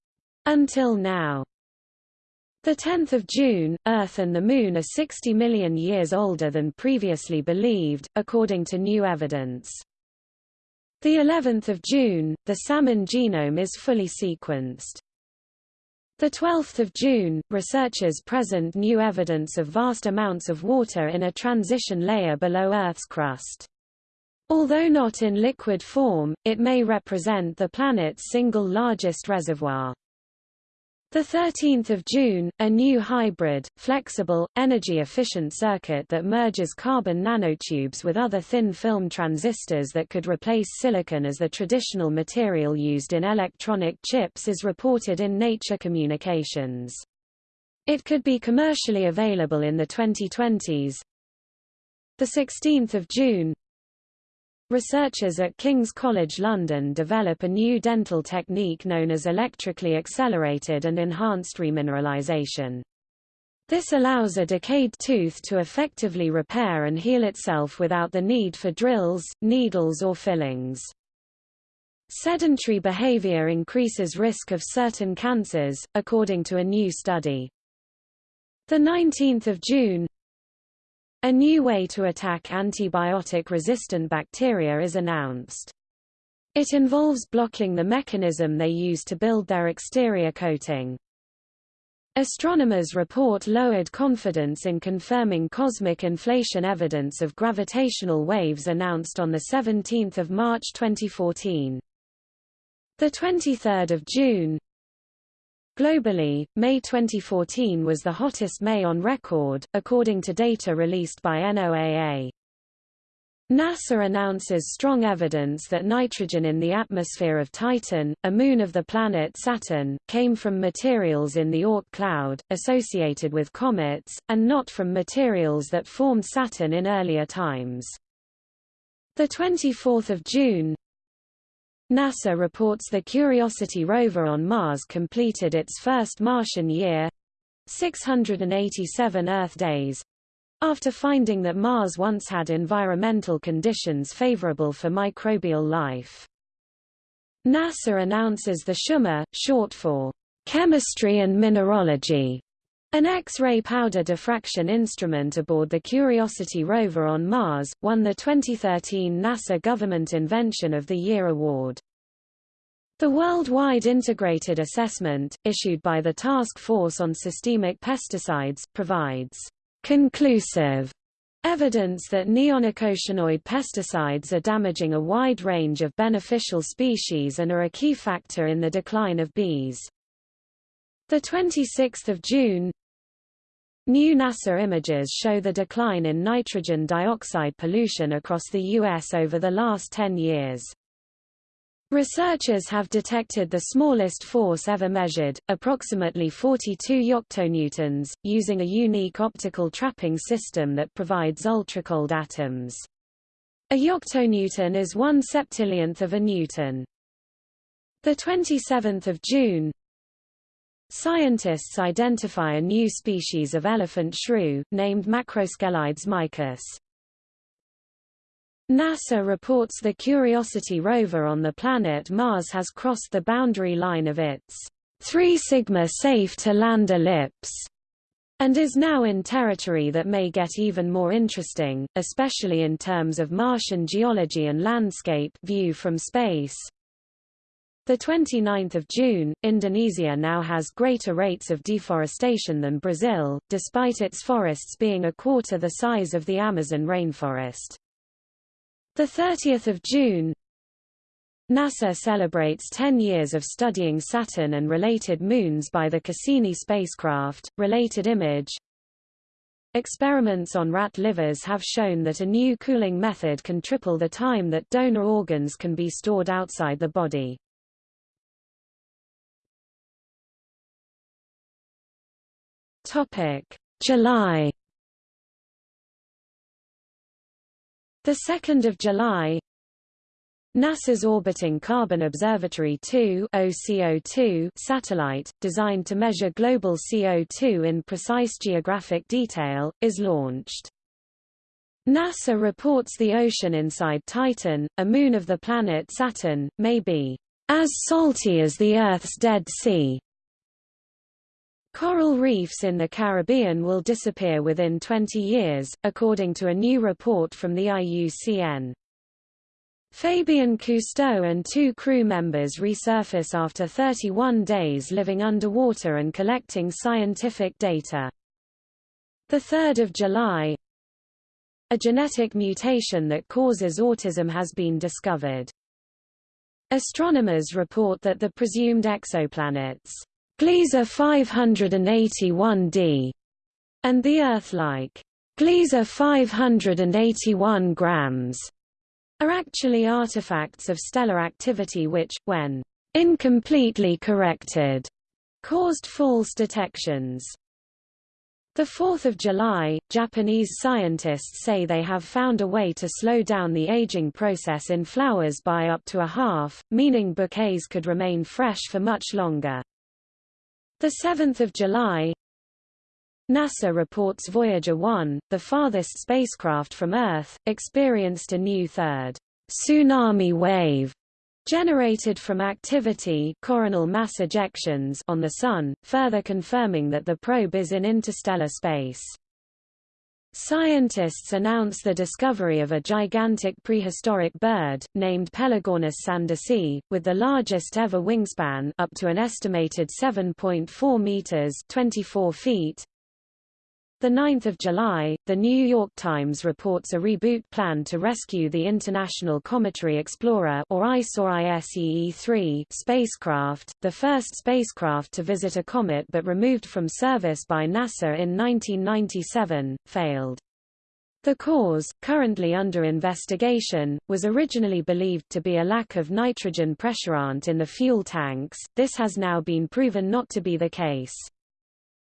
until now. 10 June, Earth and the Moon are 60 million years older than previously believed, according to new evidence. The 11th of June, the salmon genome is fully sequenced. The 12th of June, researchers present new evidence of vast amounts of water in a transition layer below Earth's crust. Although not in liquid form, it may represent the planet's single largest reservoir. The 13th of June, a new hybrid, flexible, energy-efficient circuit that merges carbon nanotubes with other thin film transistors that could replace silicon as the traditional material used in electronic chips is reported in Nature Communications. It could be commercially available in the 2020s. The 16th of June, Researchers at King's College London develop a new dental technique known as electrically accelerated and enhanced remineralization. This allows a decayed tooth to effectively repair and heal itself without the need for drills, needles or fillings. Sedentary behavior increases risk of certain cancers, according to a new study. 19 June a new way to attack antibiotic-resistant bacteria is announced. It involves blocking the mechanism they use to build their exterior coating. Astronomers report lowered confidence in confirming cosmic inflation evidence of gravitational waves announced on 17 March 2014. 23 June, Globally, May 2014 was the hottest May on record, according to data released by NOAA. NASA announces strong evidence that nitrogen in the atmosphere of Titan, a moon of the planet Saturn, came from materials in the Oort cloud, associated with comets, and not from materials that formed Saturn in earlier times. 24 June, NASA reports the Curiosity rover on Mars completed its first Martian year 687 Earth days after finding that Mars once had environmental conditions favorable for microbial life. NASA announces the CheMin, short for Chemistry and Mineralogy, an X-ray powder diffraction instrument aboard the Curiosity rover on Mars, won the 2013 NASA Government Invention of the Year award. The Worldwide Integrated Assessment, issued by the Task Force on Systemic Pesticides, provides conclusive evidence that neonicotinoid pesticides are damaging a wide range of beneficial species and are a key factor in the decline of bees. 26 June New NASA images show the decline in nitrogen dioxide pollution across the U.S. over the last 10 years. Researchers have detected the smallest force ever measured, approximately 42 yoctonewtons, using a unique optical trapping system that provides ultracold atoms. A yoctonewton is one septillionth of a newton. The 27th of June, Scientists identify a new species of elephant shrew, named Macroscelides micus. NASA reports the Curiosity rover on the planet Mars has crossed the boundary line of its 3 sigma safe to land ellipse and is now in territory that may get even more interesting, especially in terms of Martian geology and landscape view from space. The 29th of June, Indonesia now has greater rates of deforestation than Brazil, despite its forests being a quarter the size of the Amazon rainforest. The 30th of June, NASA celebrates 10 years of studying Saturn and related moons by the Cassini spacecraft. Related image Experiments on rat livers have shown that a new cooling method can triple the time that donor organs can be stored outside the body. Topic: July The 2nd of July NASA's orbiting Carbon Observatory 2 OCO2 satellite, designed to measure global CO2 in precise geographic detail, is launched. NASA reports the ocean inside Titan, a moon of the planet Saturn, may be as salty as the Earth's Dead Sea. Coral reefs in the Caribbean will disappear within 20 years, according to a new report from the IUCN. Fabien Cousteau and two crew members resurface after 31 days living underwater and collecting scientific data. 3 July A genetic mutation that causes autism has been discovered. Astronomers report that the presumed exoplanets, Gliese 581d, and the Earth-like, Gliese 581 grams, are actually artifacts of stellar activity which, when incompletely corrected, caused false detections. 4 July, Japanese scientists say they have found a way to slow down the aging process in flowers by up to a half, meaning bouquets could remain fresh for much longer. 7 July, NASA reports Voyager 1, the farthest spacecraft from Earth, experienced a new third tsunami wave generated from activity coronal mass ejections on the Sun, further confirming that the probe is in interstellar space. Scientists announce the discovery of a gigantic prehistoric bird, named Pelagornis sandersi, with the largest ever wingspan up to an estimated 7.4 meters 24 feet, 9 July, The New York Times reports a reboot plan to rescue the International Cometary Explorer or ISOR-ISEE-3 spacecraft, the first spacecraft to visit a comet but removed from service by NASA in 1997, failed. The cause, currently under investigation, was originally believed to be a lack of nitrogen pressurant in the fuel tanks, this has now been proven not to be the case.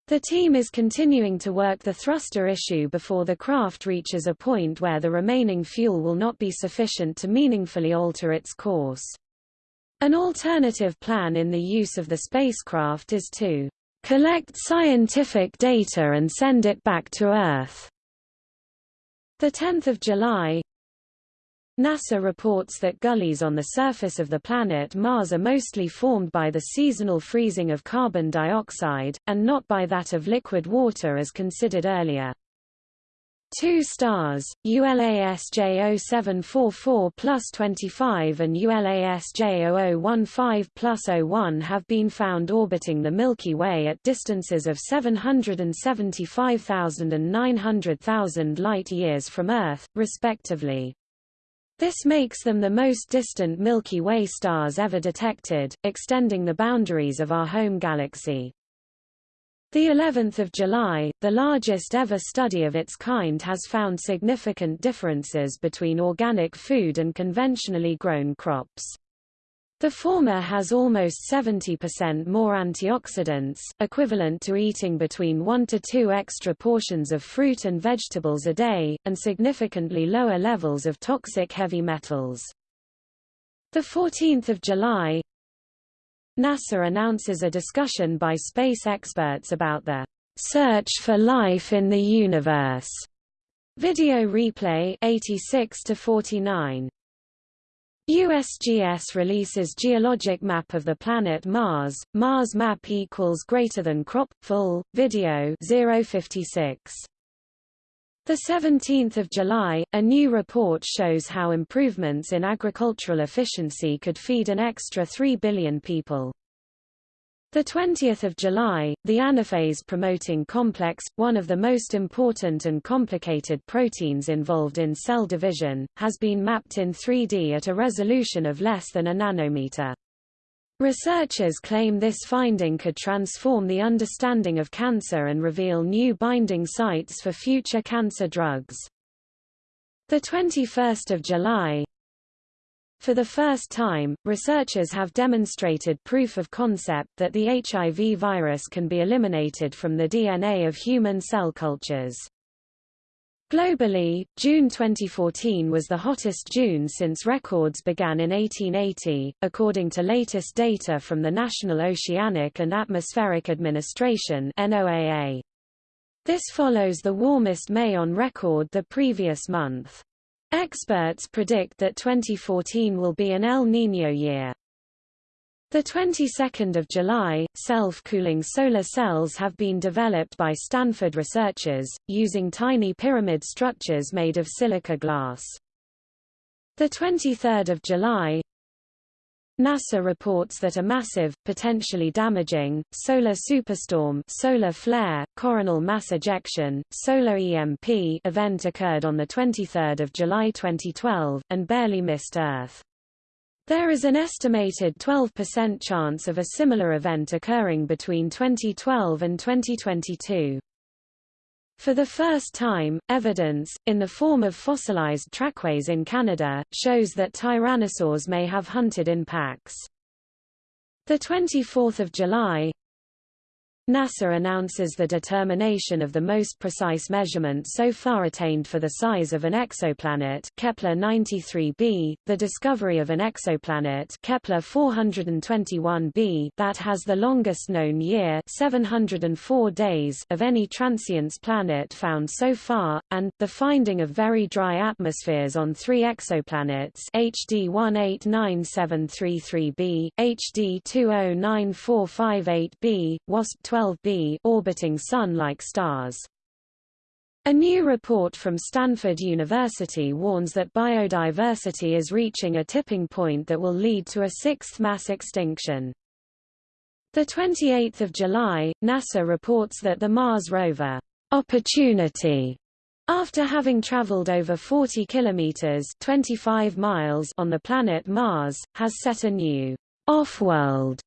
The team is continuing to work the thruster issue before the craft reaches a point where the remaining fuel will not be sufficient to meaningfully alter its course. An alternative plan in the use of the spacecraft is to collect scientific data and send it back to Earth. 10 July, NASA reports that gullies on the surface of the planet Mars are mostly formed by the seasonal freezing of carbon dioxide, and not by that of liquid water as considered earlier. Two stars, ULASJ 0744 plus 25 and ULASJ 0015 plus 01 have been found orbiting the Milky Way at distances of 775,000 and 900,000 light-years from Earth, respectively. This makes them the most distant Milky Way stars ever detected, extending the boundaries of our home galaxy. The 11th of July, the largest ever study of its kind has found significant differences between organic food and conventionally grown crops. The former has almost 70% more antioxidants, equivalent to eating between 1 to 2 extra portions of fruit and vegetables a day, and significantly lower levels of toxic heavy metals. 14 July NASA announces a discussion by space experts about the search for life in the universe. Video replay 86 to 49. USGS releases geologic map of the planet Mars. Mars map equals greater than crop full video 056. The 17th of July, a new report shows how improvements in agricultural efficiency could feed an extra 3 billion people. The 20th of July, the anaphase promoting complex, one of the most important and complicated proteins involved in cell division, has been mapped in 3D at a resolution of less than a nanometer. Researchers claim this finding could transform the understanding of cancer and reveal new binding sites for future cancer drugs. The 21st of July, for the first time, researchers have demonstrated proof of concept that the HIV virus can be eliminated from the DNA of human cell cultures. Globally, June 2014 was the hottest June since records began in 1880, according to latest data from the National Oceanic and Atmospheric Administration NOAA. This follows the warmest May on record the previous month. Experts predict that 2014 will be an El Niño year. The 22nd of July, self-cooling solar cells have been developed by Stanford researchers, using tiny pyramid structures made of silica glass. The 23rd of July, NASA reports that a massive, potentially damaging, solar superstorm solar flare, coronal mass ejection, solar EMP event occurred on 23 July 2012, and barely missed Earth. There is an estimated 12% chance of a similar event occurring between 2012 and 2022. For the first time, evidence, in the form of fossilized trackways in Canada, shows that tyrannosaurs may have hunted in packs. 24 July NASA announces the determination of the most precise measurement so far attained for the size of an exoplanet Kepler 93b, the discovery of an exoplanet Kepler 421b that has the longest known year 704 days of any transients planet found so far, and, the finding of very dry atmospheres on three exoplanets HD 189733b, HD 209458b, WASP 12 12b orbiting Sun-like stars. A new report from Stanford University warns that biodiversity is reaching a tipping point that will lead to a sixth mass extinction. 28 July, NASA reports that the Mars rover, Opportunity, after having traveled over 40 kilometers 25 miles on the planet Mars, has set a new off-world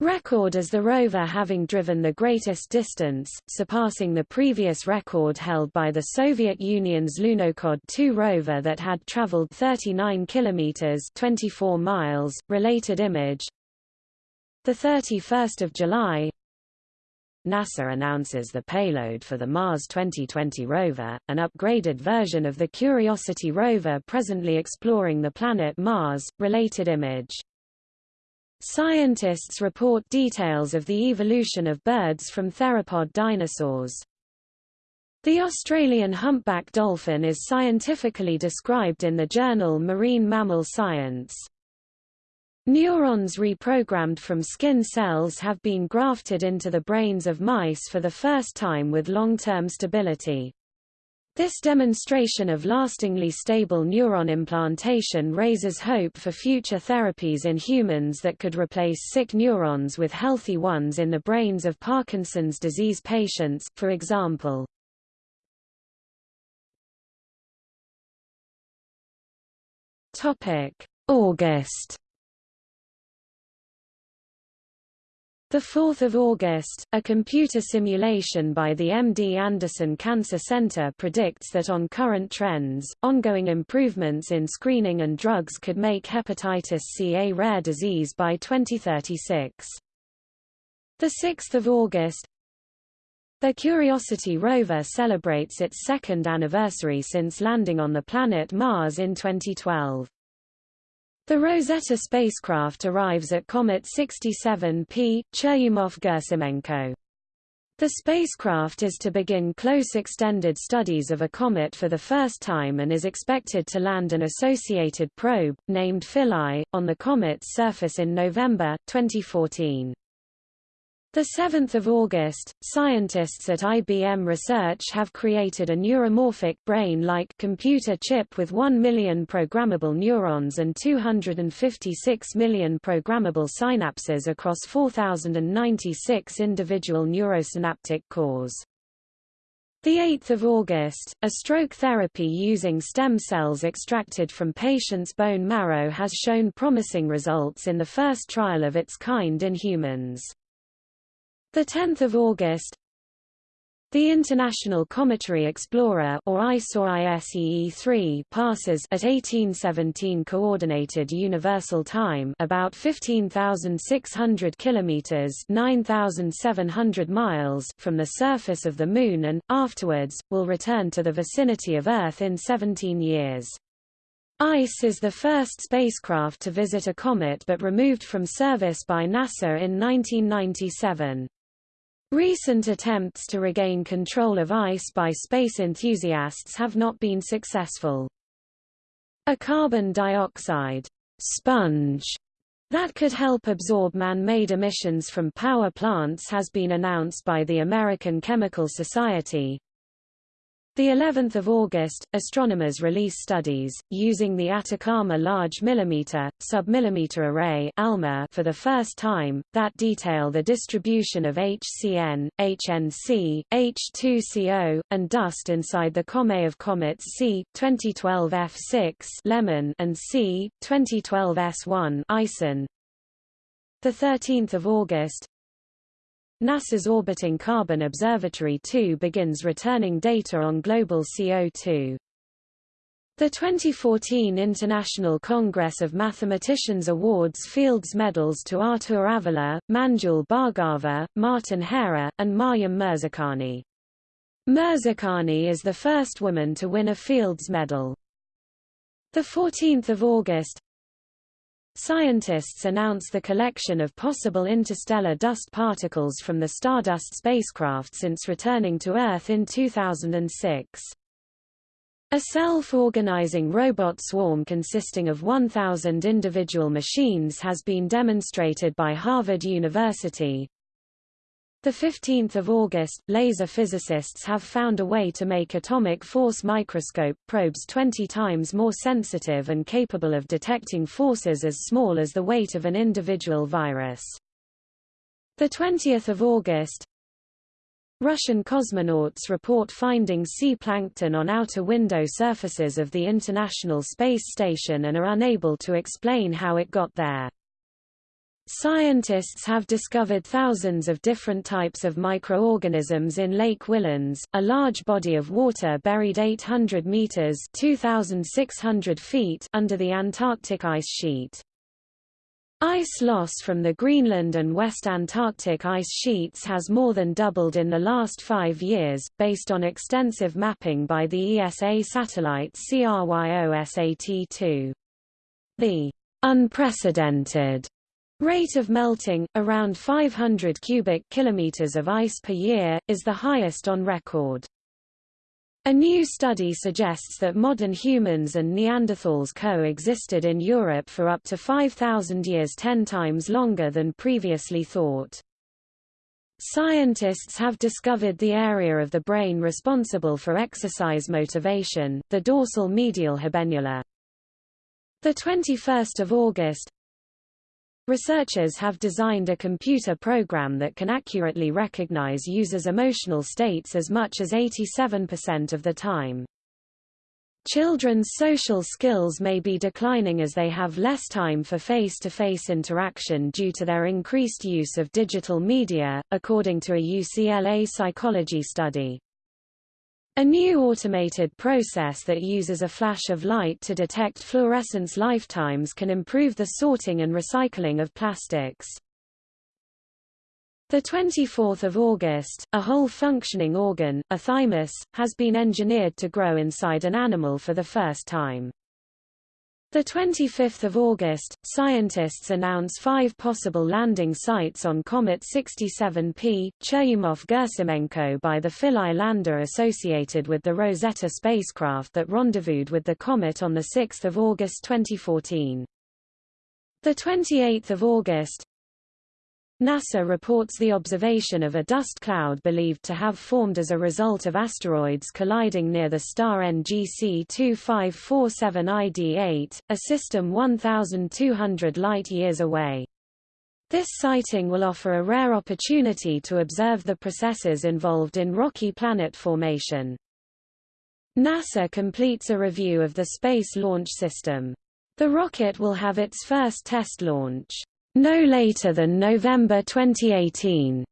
record as the rover having driven the greatest distance, surpassing the previous record held by the Soviet Union's Lunokhod 2 rover that had traveled 39 kilometers 24 miles. Related image. The 31st of July, NASA announces the payload for the Mars 2020 rover, an upgraded version of the Curiosity rover presently exploring the planet Mars. Related image Scientists report details of the evolution of birds from theropod dinosaurs. The Australian humpback dolphin is scientifically described in the journal Marine Mammal Science. Neurons reprogrammed from skin cells have been grafted into the brains of mice for the first time with long-term stability. This demonstration of lastingly stable neuron implantation raises hope for future therapies in humans that could replace sick neurons with healthy ones in the brains of Parkinson's disease patients, for example. August 4 August, a computer simulation by the MD Anderson Cancer Center predicts that on current trends, ongoing improvements in screening and drugs could make hepatitis C a rare disease by 2036. The 6th of August, the Curiosity rover celebrates its second anniversary since landing on the planet Mars in 2012. The Rosetta spacecraft arrives at Comet 67P, Churyumov-Gerasimenko. The spacecraft is to begin close extended studies of a comet for the first time and is expected to land an associated probe, named Philae, on the comet's surface in November, 2014. The 7th of August, scientists at IBM Research have created a neuromorphic brain-like computer chip with 1 million programmable neurons and 256 million programmable synapses across 4096 individual neurosynaptic cores. The 8th of August, a stroke therapy using stem cells extracted from patients' bone marrow has shown promising results in the first trial of its kind in humans. The 10th of August, the International Cometary Explorer or ICE or ISEE-3 passes at 1817 coordinated universal time about 15,600 kilometers (9,700 miles) from the surface of the moon and afterwards will return to the vicinity of Earth in 17 years. ICE is the first spacecraft to visit a comet but removed from service by NASA in 1997. Recent attempts to regain control of ice by space enthusiasts have not been successful. A carbon dioxide sponge that could help absorb man-made emissions from power plants has been announced by the American Chemical Society, the 11th of August, astronomers release studies using the Atacama Large Millimeter Submillimeter Array (ALMA) for the first time that detail the distribution of HCN, HNC, H2CO, and dust inside the Comet of comets C 2012 F6 Lemmon and C 2012 S1 Ison. The 13th of August, NASA's Orbiting Carbon Observatory 2 begins returning data on global CO2. The 2014 International Congress of Mathematicians awards Fields medals to Artur Avila, Manjul Bhargava, Martin Hairer, and Maryam Mirzakhani. Mirzakhani is the first woman to win a Fields medal. 14 August Scientists announce the collection of possible interstellar dust particles from the Stardust spacecraft since returning to Earth in 2006. A self-organizing robot swarm consisting of 1,000 individual machines has been demonstrated by Harvard University, 15th of August, laser physicists have found a way to make atomic force microscope probes 20 times more sensitive and capable of detecting forces as small as the weight of an individual virus. The 20th of August, Russian cosmonauts report finding sea plankton on outer window surfaces of the International Space Station and are unable to explain how it got there. Scientists have discovered thousands of different types of microorganisms in Lake Whillans, a large body of water buried 800 meters (2,600 feet) under the Antarctic ice sheet. Ice loss from the Greenland and West Antarctic ice sheets has more than doubled in the last five years, based on extensive mapping by the ESA satellite CRYOSAT-2. The unprecedented Rate of melting, around 500 cubic kilometers of ice per year, is the highest on record. A new study suggests that modern humans and Neanderthals coexisted in Europe for up to 5,000 years 10 times longer than previously thought. Scientists have discovered the area of the brain responsible for exercise motivation, the dorsal medial habenula. The 21st of August, Researchers have designed a computer program that can accurately recognize users' emotional states as much as 87% of the time. Children's social skills may be declining as they have less time for face-to-face -face interaction due to their increased use of digital media, according to a UCLA psychology study. A new automated process that uses a flash of light to detect fluorescence lifetimes can improve the sorting and recycling of plastics. The 24th of August, a whole functioning organ, a thymus, has been engineered to grow inside an animal for the first time. The 25th of August, scientists announce five possible landing sites on Comet 67P, Churyumov-Gerasimenko by the Philae lander associated with the Rosetta spacecraft that rendezvoused with the comet on 6 August 2014. The 28th of August, NASA reports the observation of a dust cloud believed to have formed as a result of asteroids colliding near the star NGC 2547 ID8, a system 1,200 light-years away. This sighting will offer a rare opportunity to observe the processes involved in rocky planet formation. NASA completes a review of the Space Launch System. The rocket will have its first test launch no later than November 2018,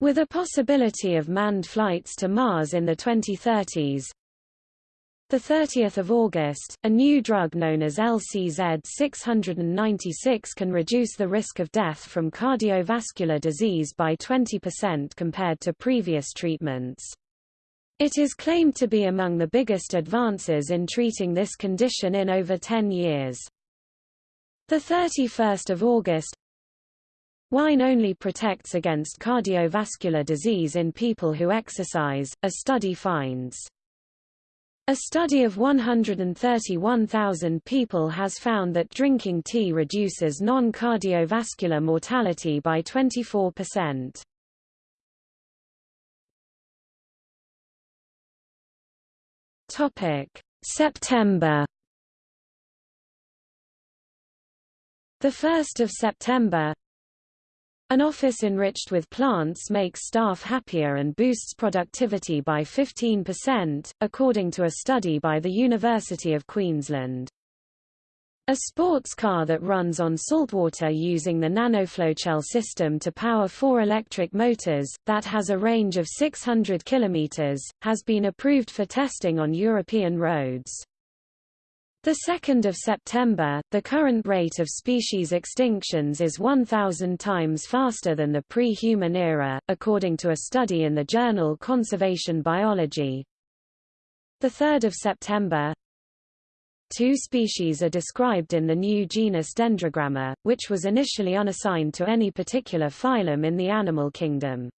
with a possibility of manned flights to Mars in the 2030s. The 30th of August, a new drug known as LCZ696 can reduce the risk of death from cardiovascular disease by 20% compared to previous treatments. It is claimed to be among the biggest advances in treating this condition in over 10 years. The 31st of August Wine only protects against cardiovascular disease in people who exercise, a study finds. A study of 131,000 people has found that drinking tea reduces non-cardiovascular mortality by 24%. Topic: September The 1st of September An office enriched with plants makes staff happier and boosts productivity by 15%, according to a study by the University of Queensland. A sports car that runs on saltwater using the nanoflow system to power four electric motors, that has a range of 600 km, has been approved for testing on European roads. The 2nd of September, the current rate of species extinctions is 1,000 times faster than the pre-human era, according to a study in the journal Conservation Biology. The 3rd of September, Two species are described in the new genus Dendrogramma, which was initially unassigned to any particular phylum in the animal kingdom.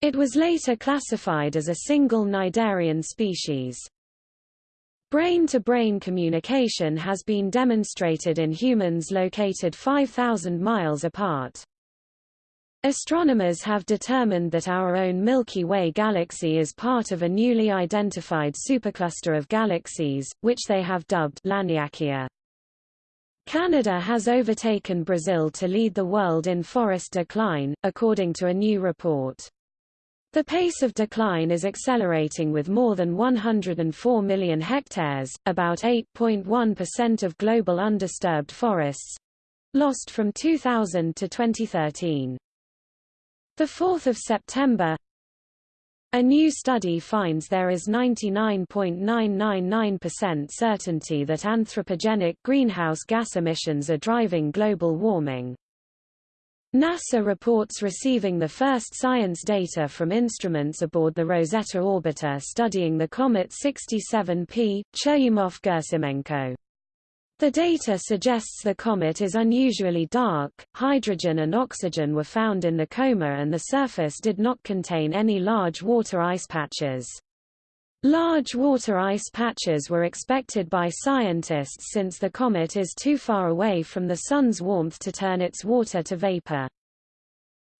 It was later classified as a single cnidarian species. Brain-to-brain -brain communication has been demonstrated in humans located 5,000 miles apart. Astronomers have determined that our own Milky Way galaxy is part of a newly identified supercluster of galaxies, which they have dubbed Laniakea. Canada has overtaken Brazil to lead the world in forest decline, according to a new report. The pace of decline is accelerating with more than 104 million hectares, about 8.1% of global undisturbed forests, lost from 2000 to 2013. The 4th of September a new study finds there is 99.999% certainty that anthropogenic greenhouse gas emissions are driving global warming. NASA reports receiving the first science data from instruments aboard the Rosetta orbiter studying the comet 67P, Churyumov-Gerasimenko. The data suggests the comet is unusually dark, hydrogen and oxygen were found in the coma and the surface did not contain any large water ice patches. Large water ice patches were expected by scientists since the comet is too far away from the Sun's warmth to turn its water to vapor.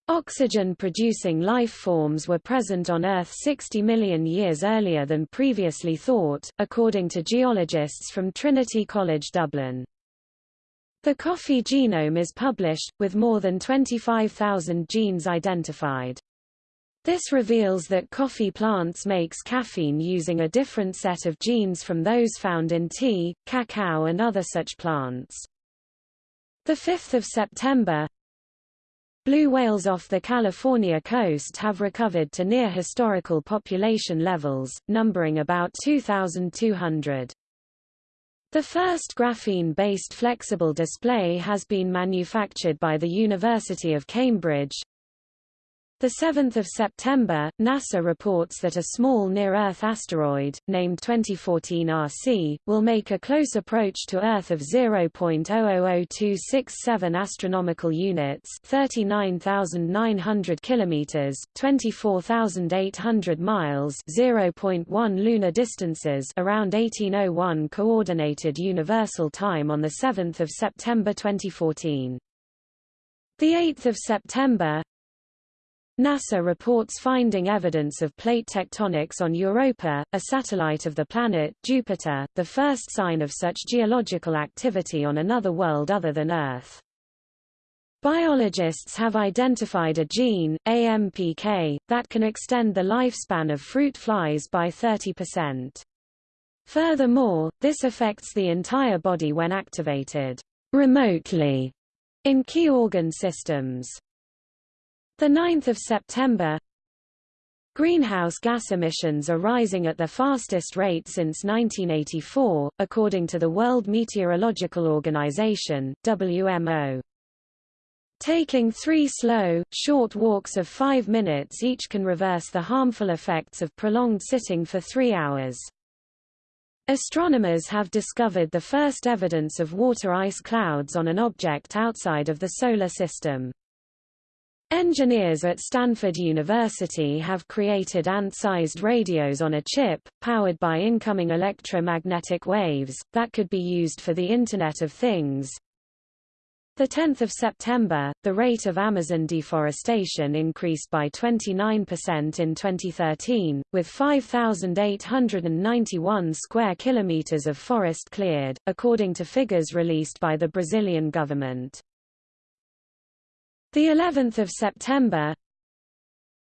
Oxygen-producing life forms were present on Earth 60 million years earlier than previously thought, according to geologists from Trinity College Dublin. The coffee genome is published, with more than 25,000 genes identified. This reveals that coffee plants makes caffeine using a different set of genes from those found in tea, cacao and other such plants. 5 September Blue whales off the California coast have recovered to near historical population levels, numbering about 2,200. The first graphene-based flexible display has been manufactured by the University of Cambridge, 7 September, NASA reports that a small near-Earth asteroid, named 2014 RC, will make a close approach to Earth of 0.000267 astronomical units 39,900 kilometers, 24,800 miles 0.1 lunar distances around 1801 Coordinated Universal Time on the 7th of September 2014. The 8th of September, NASA reports finding evidence of plate tectonics on Europa, a satellite of the planet Jupiter, the first sign of such geological activity on another world other than Earth. Biologists have identified a gene, AMPK, that can extend the lifespan of fruit flies by 30%. Furthermore, this affects the entire body when activated remotely in key organ systems. 9 September Greenhouse gas emissions are rising at the fastest rate since 1984, according to the World Meteorological Organization WMO. Taking three slow, short walks of five minutes each can reverse the harmful effects of prolonged sitting for three hours. Astronomers have discovered the first evidence of water ice clouds on an object outside of the Solar System. Engineers at Stanford University have created ant-sized radios on a chip, powered by incoming electromagnetic waves, that could be used for the Internet of Things. 10 September, the rate of Amazon deforestation increased by 29% in 2013, with 5,891 square kilometers of forest cleared, according to figures released by the Brazilian government. The 11th of September,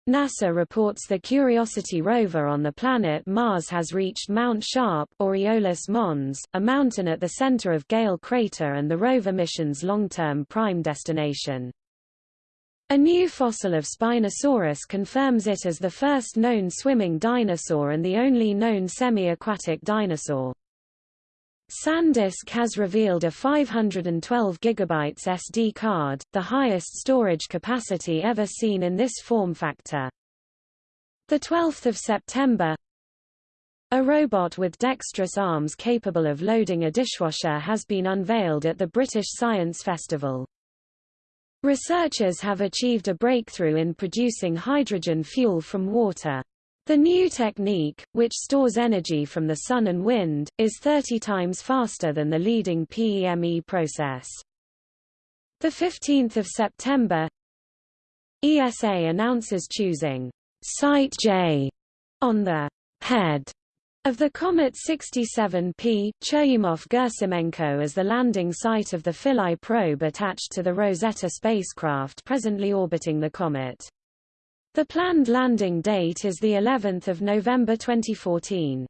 NASA reports the Curiosity rover on the planet Mars has reached Mount Sharp Aeolis Mons, a mountain at the center of Gale crater and the rover mission's long-term prime destination. A new fossil of Spinosaurus confirms it as the first known swimming dinosaur and the only known semi-aquatic dinosaur. SanDisk has revealed a 512 GB SD card, the highest storage capacity ever seen in this form factor. 12 September A robot with dexterous arms capable of loading a dishwasher has been unveiled at the British Science Festival. Researchers have achieved a breakthrough in producing hydrogen fuel from water. The new technique, which stores energy from the sun and wind, is 30 times faster than the leading PEME process. 15 September ESA announces choosing Site J on the head of the Comet 67P, Churyumov-Gerasimenko as the landing site of the Philae probe attached to the Rosetta spacecraft presently orbiting the comet. The planned landing date is the 11th of November 2014.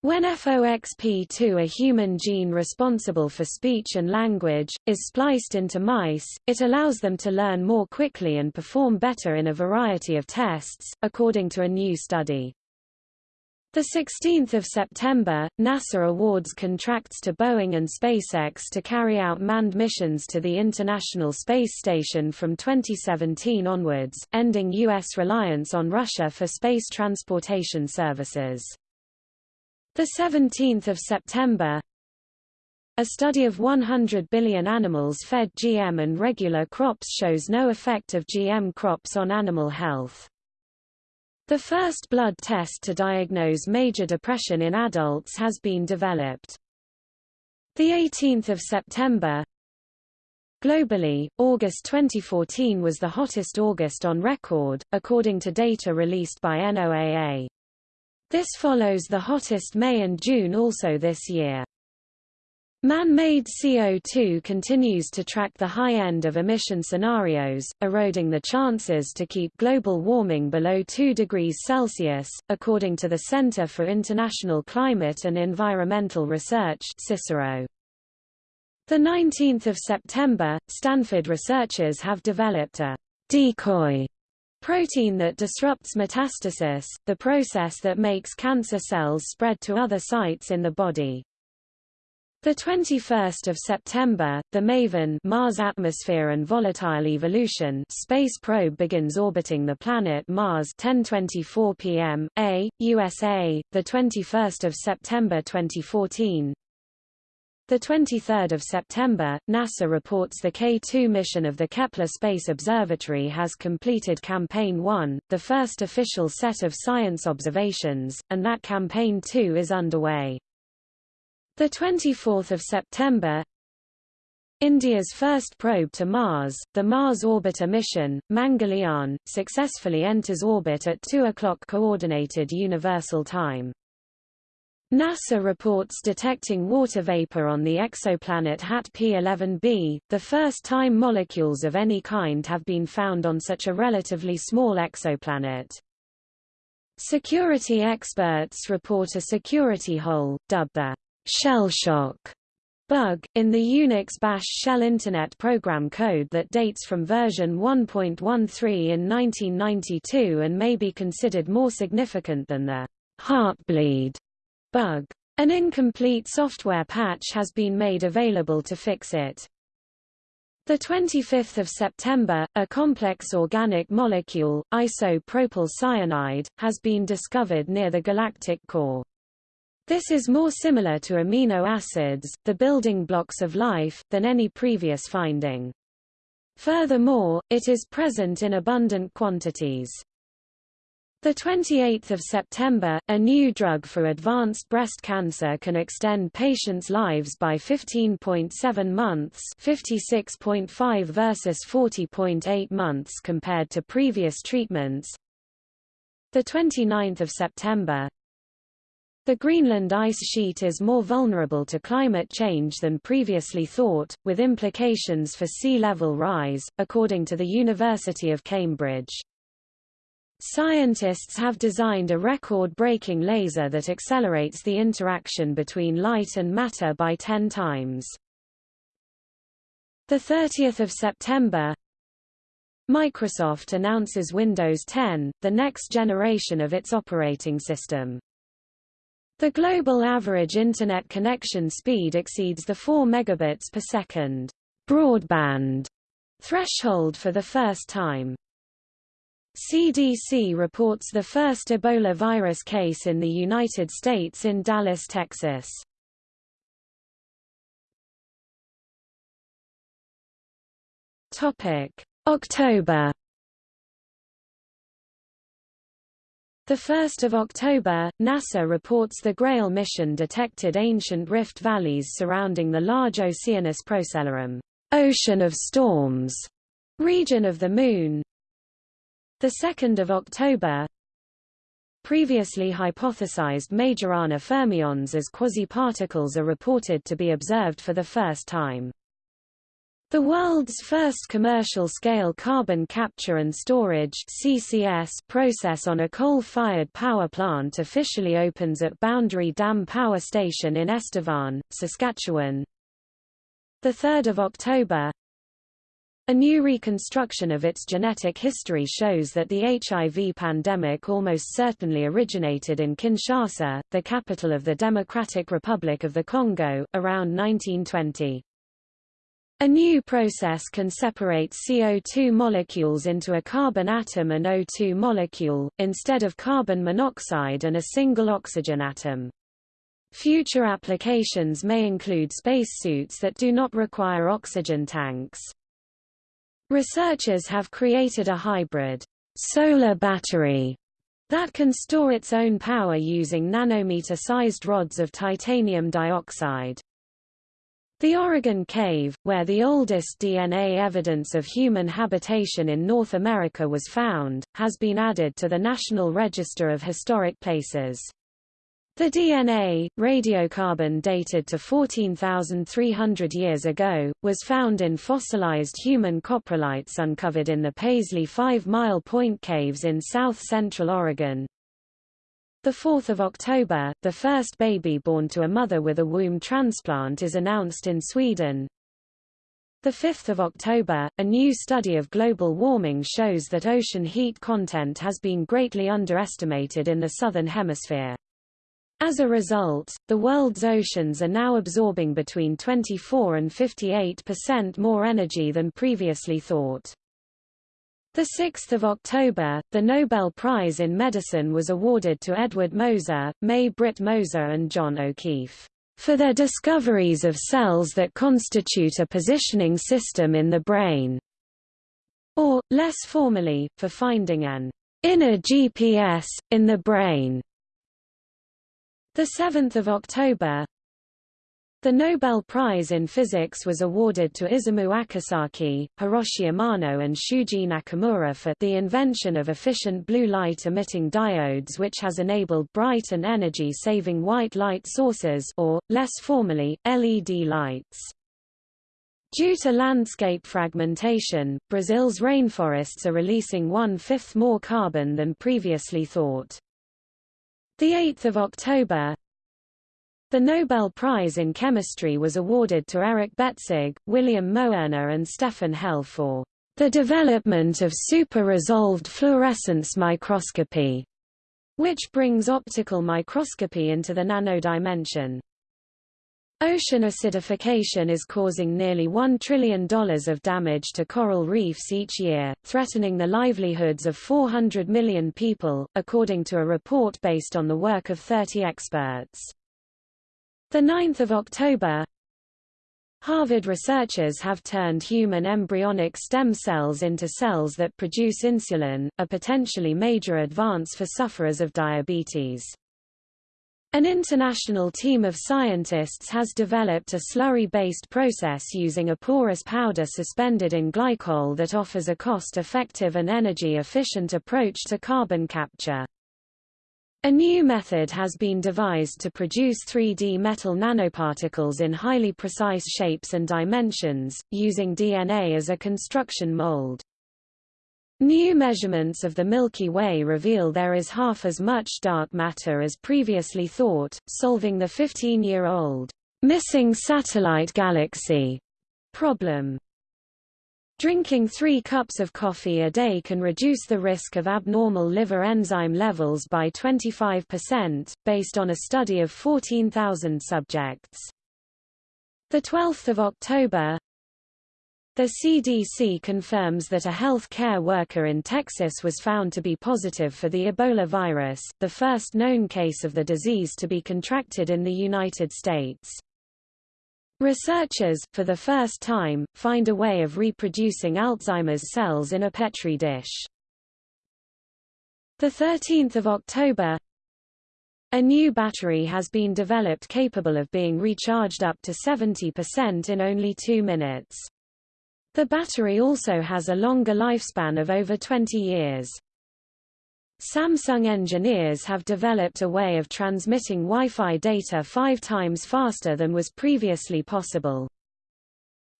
When FOXP2 a human gene responsible for speech and language, is spliced into mice, it allows them to learn more quickly and perform better in a variety of tests, according to a new study. 16 September, NASA awards contracts to Boeing and SpaceX to carry out manned missions to the International Space Station from 2017 onwards, ending U.S. reliance on Russia for space transportation services. 17 September, a study of 100 billion animals fed GM and regular crops shows no effect of GM crops on animal health. The first blood test to diagnose major depression in adults has been developed. 18 September Globally, August 2014 was the hottest August on record, according to data released by NOAA. This follows the hottest May and June also this year. Man-made CO2 continues to track the high end of emission scenarios, eroding the chances to keep global warming below 2 degrees Celsius, according to the Center for International Climate and Environmental Research CICERO. The 19th of September, Stanford researchers have developed a decoy protein that disrupts metastasis, the process that makes cancer cells spread to other sites in the body. The 21st of September, the MAVEN Mars Atmosphere and Volatile Evolution space probe begins orbiting the planet Mars 10:24 p.m. A. USA. The 21st of September 2014. The 23rd of September, NASA reports the K2 mission of the Kepler Space Observatory has completed Campaign 1, the first official set of science observations, and that Campaign 2 is underway. The 24th of September, India's first probe to Mars, the Mars Orbiter mission, Mangalyaan, successfully enters orbit at 2 o'clock Coordinated Universal Time. NASA reports detecting water vapor on the exoplanet HAT P11b, the first time molecules of any kind have been found on such a relatively small exoplanet. Security experts report a security hole, dubbed the shell shock bug, in the Unix bash shell Internet program code that dates from version 1.13 in 1992 and may be considered more significant than the heartbleed bug. An incomplete software patch has been made available to fix it. The 25th of September, a complex organic molecule, isopropyl cyanide, has been discovered near the galactic core. This is more similar to amino acids, the building blocks of life, than any previous finding. Furthermore, it is present in abundant quantities. The 28th of September, a new drug for advanced breast cancer can extend patients' lives by 15.7 months, 56.5 versus 40.8 months compared to previous treatments. The 29th of September, the Greenland ice sheet is more vulnerable to climate change than previously thought, with implications for sea level rise, according to the University of Cambridge. Scientists have designed a record-breaking laser that accelerates the interaction between light and matter by 10 times. The 30th of September Microsoft announces Windows 10, the next generation of its operating system. The global average Internet connection speed exceeds the 4 megabits per second broadband threshold for the first time. CDC reports the first Ebola virus case in the United States in Dallas, Texas. Topic: October 1 October, NASA reports the GRAIL mission detected ancient rift valleys surrounding the large Oceanus Procellarum ocean of storms, region of the Moon. 2 October, Previously hypothesized Majorana fermions as quasi-particles are reported to be observed for the first time. The world's first commercial-scale carbon capture and storage CCS process on a coal-fired power plant officially opens at Boundary Dam Power Station in Estevan, Saskatchewan. 3 October A new reconstruction of its genetic history shows that the HIV pandemic almost certainly originated in Kinshasa, the capital of the Democratic Republic of the Congo, around 1920. A new process can separate CO2 molecules into a carbon atom and O2 molecule, instead of carbon monoxide and a single oxygen atom. Future applications may include spacesuits that do not require oxygen tanks. Researchers have created a hybrid solar battery that can store its own power using nanometer-sized rods of titanium dioxide. The Oregon Cave, where the oldest DNA evidence of human habitation in North America was found, has been added to the National Register of Historic Places. The DNA, radiocarbon dated to 14,300 years ago, was found in fossilized human coprolites uncovered in the Paisley Five Mile Point Caves in south-central Oregon. 4 October, the first baby born to a mother with a womb transplant is announced in Sweden. 5 October, a new study of global warming shows that ocean heat content has been greatly underestimated in the southern hemisphere. As a result, the world's oceans are now absorbing between 24 and 58 percent more energy than previously thought. 6 October, the Nobel Prize in Medicine was awarded to Edvard Moser, May Britt Moser and John O'Keefe, for their discoveries of cells that constitute a positioning system in the brain, or, less formally, for finding an inner GPS, in the brain. 7 October The Nobel Prize in Physics was awarded to Isamu Akasaki, Hiroshi Amano and Shuji Nakamura for the invention of efficient blue light-emitting diodes which has enabled bright and energy-saving white light sources or, less formally, LED lights. Due to landscape fragmentation, Brazil's rainforests are releasing one-fifth more carbon than previously thought. 8 October The Nobel Prize in Chemistry was awarded to Eric Betzig, William Moerner and Stefan Hell for the development of super-resolved fluorescence microscopy, which brings optical microscopy into the nanodimension. Ocean acidification is causing nearly $1 trillion of damage to coral reefs each year, threatening the livelihoods of 400 million people, according to a report based on the work of 30 experts. 9 October Harvard researchers have turned human embryonic stem cells into cells that produce insulin, a potentially major advance for sufferers of diabetes. An international team of scientists has developed a slurry-based process using a porous powder suspended in glycol that offers a cost-effective and energy-efficient approach to carbon capture. A new method has been devised to produce 3D metal nanoparticles in highly precise shapes and dimensions, using DNA as a construction mold. New measurements of the Milky Way reveal there is half as much dark matter as previously thought, solving the 15-year-old missing satellite galaxy problem. Drinking three cups of coffee a day can reduce the risk of abnormal liver enzyme levels by 25%, based on a study of 14,000 subjects. 12 October the CDC confirms that a health care worker in Texas was found to be positive for the Ebola virus, the first known case of the disease to be contracted in the United States. Researchers, for the first time, find a way of reproducing Alzheimer's cells in a Petri dish. 13 October A new battery has been developed capable of being recharged up to 70% in only two minutes. The battery also has a longer lifespan of over 20 years. Samsung engineers have developed a way of transmitting Wi-Fi data five times faster than was previously possible.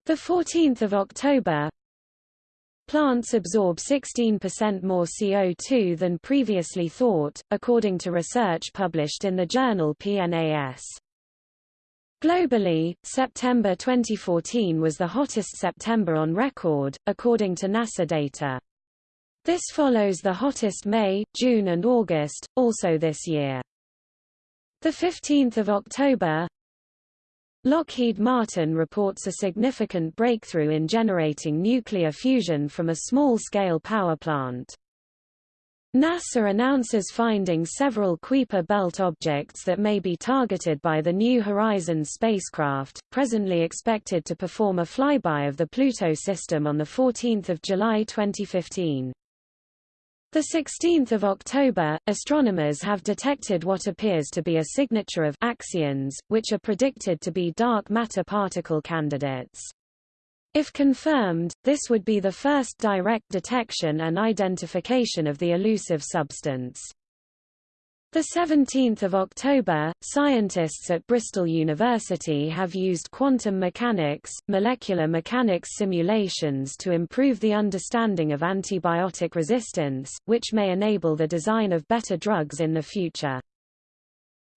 14 October Plants absorb 16% more CO2 than previously thought, according to research published in the journal PNAS. Globally, September 2014 was the hottest September on record, according to NASA data. This follows the hottest May, June and August, also this year. 15 October Lockheed Martin reports a significant breakthrough in generating nuclear fusion from a small-scale power plant. NASA announces finding several Kuiper belt objects that may be targeted by the New Horizons spacecraft, presently expected to perform a flyby of the Pluto system on 14 July 2015. 16 October, astronomers have detected what appears to be a signature of axions, which are predicted to be dark matter particle candidates. If confirmed, this would be the first direct detection and identification of the elusive substance. The 17th of October, scientists at Bristol University have used quantum mechanics, molecular mechanics simulations to improve the understanding of antibiotic resistance, which may enable the design of better drugs in the future.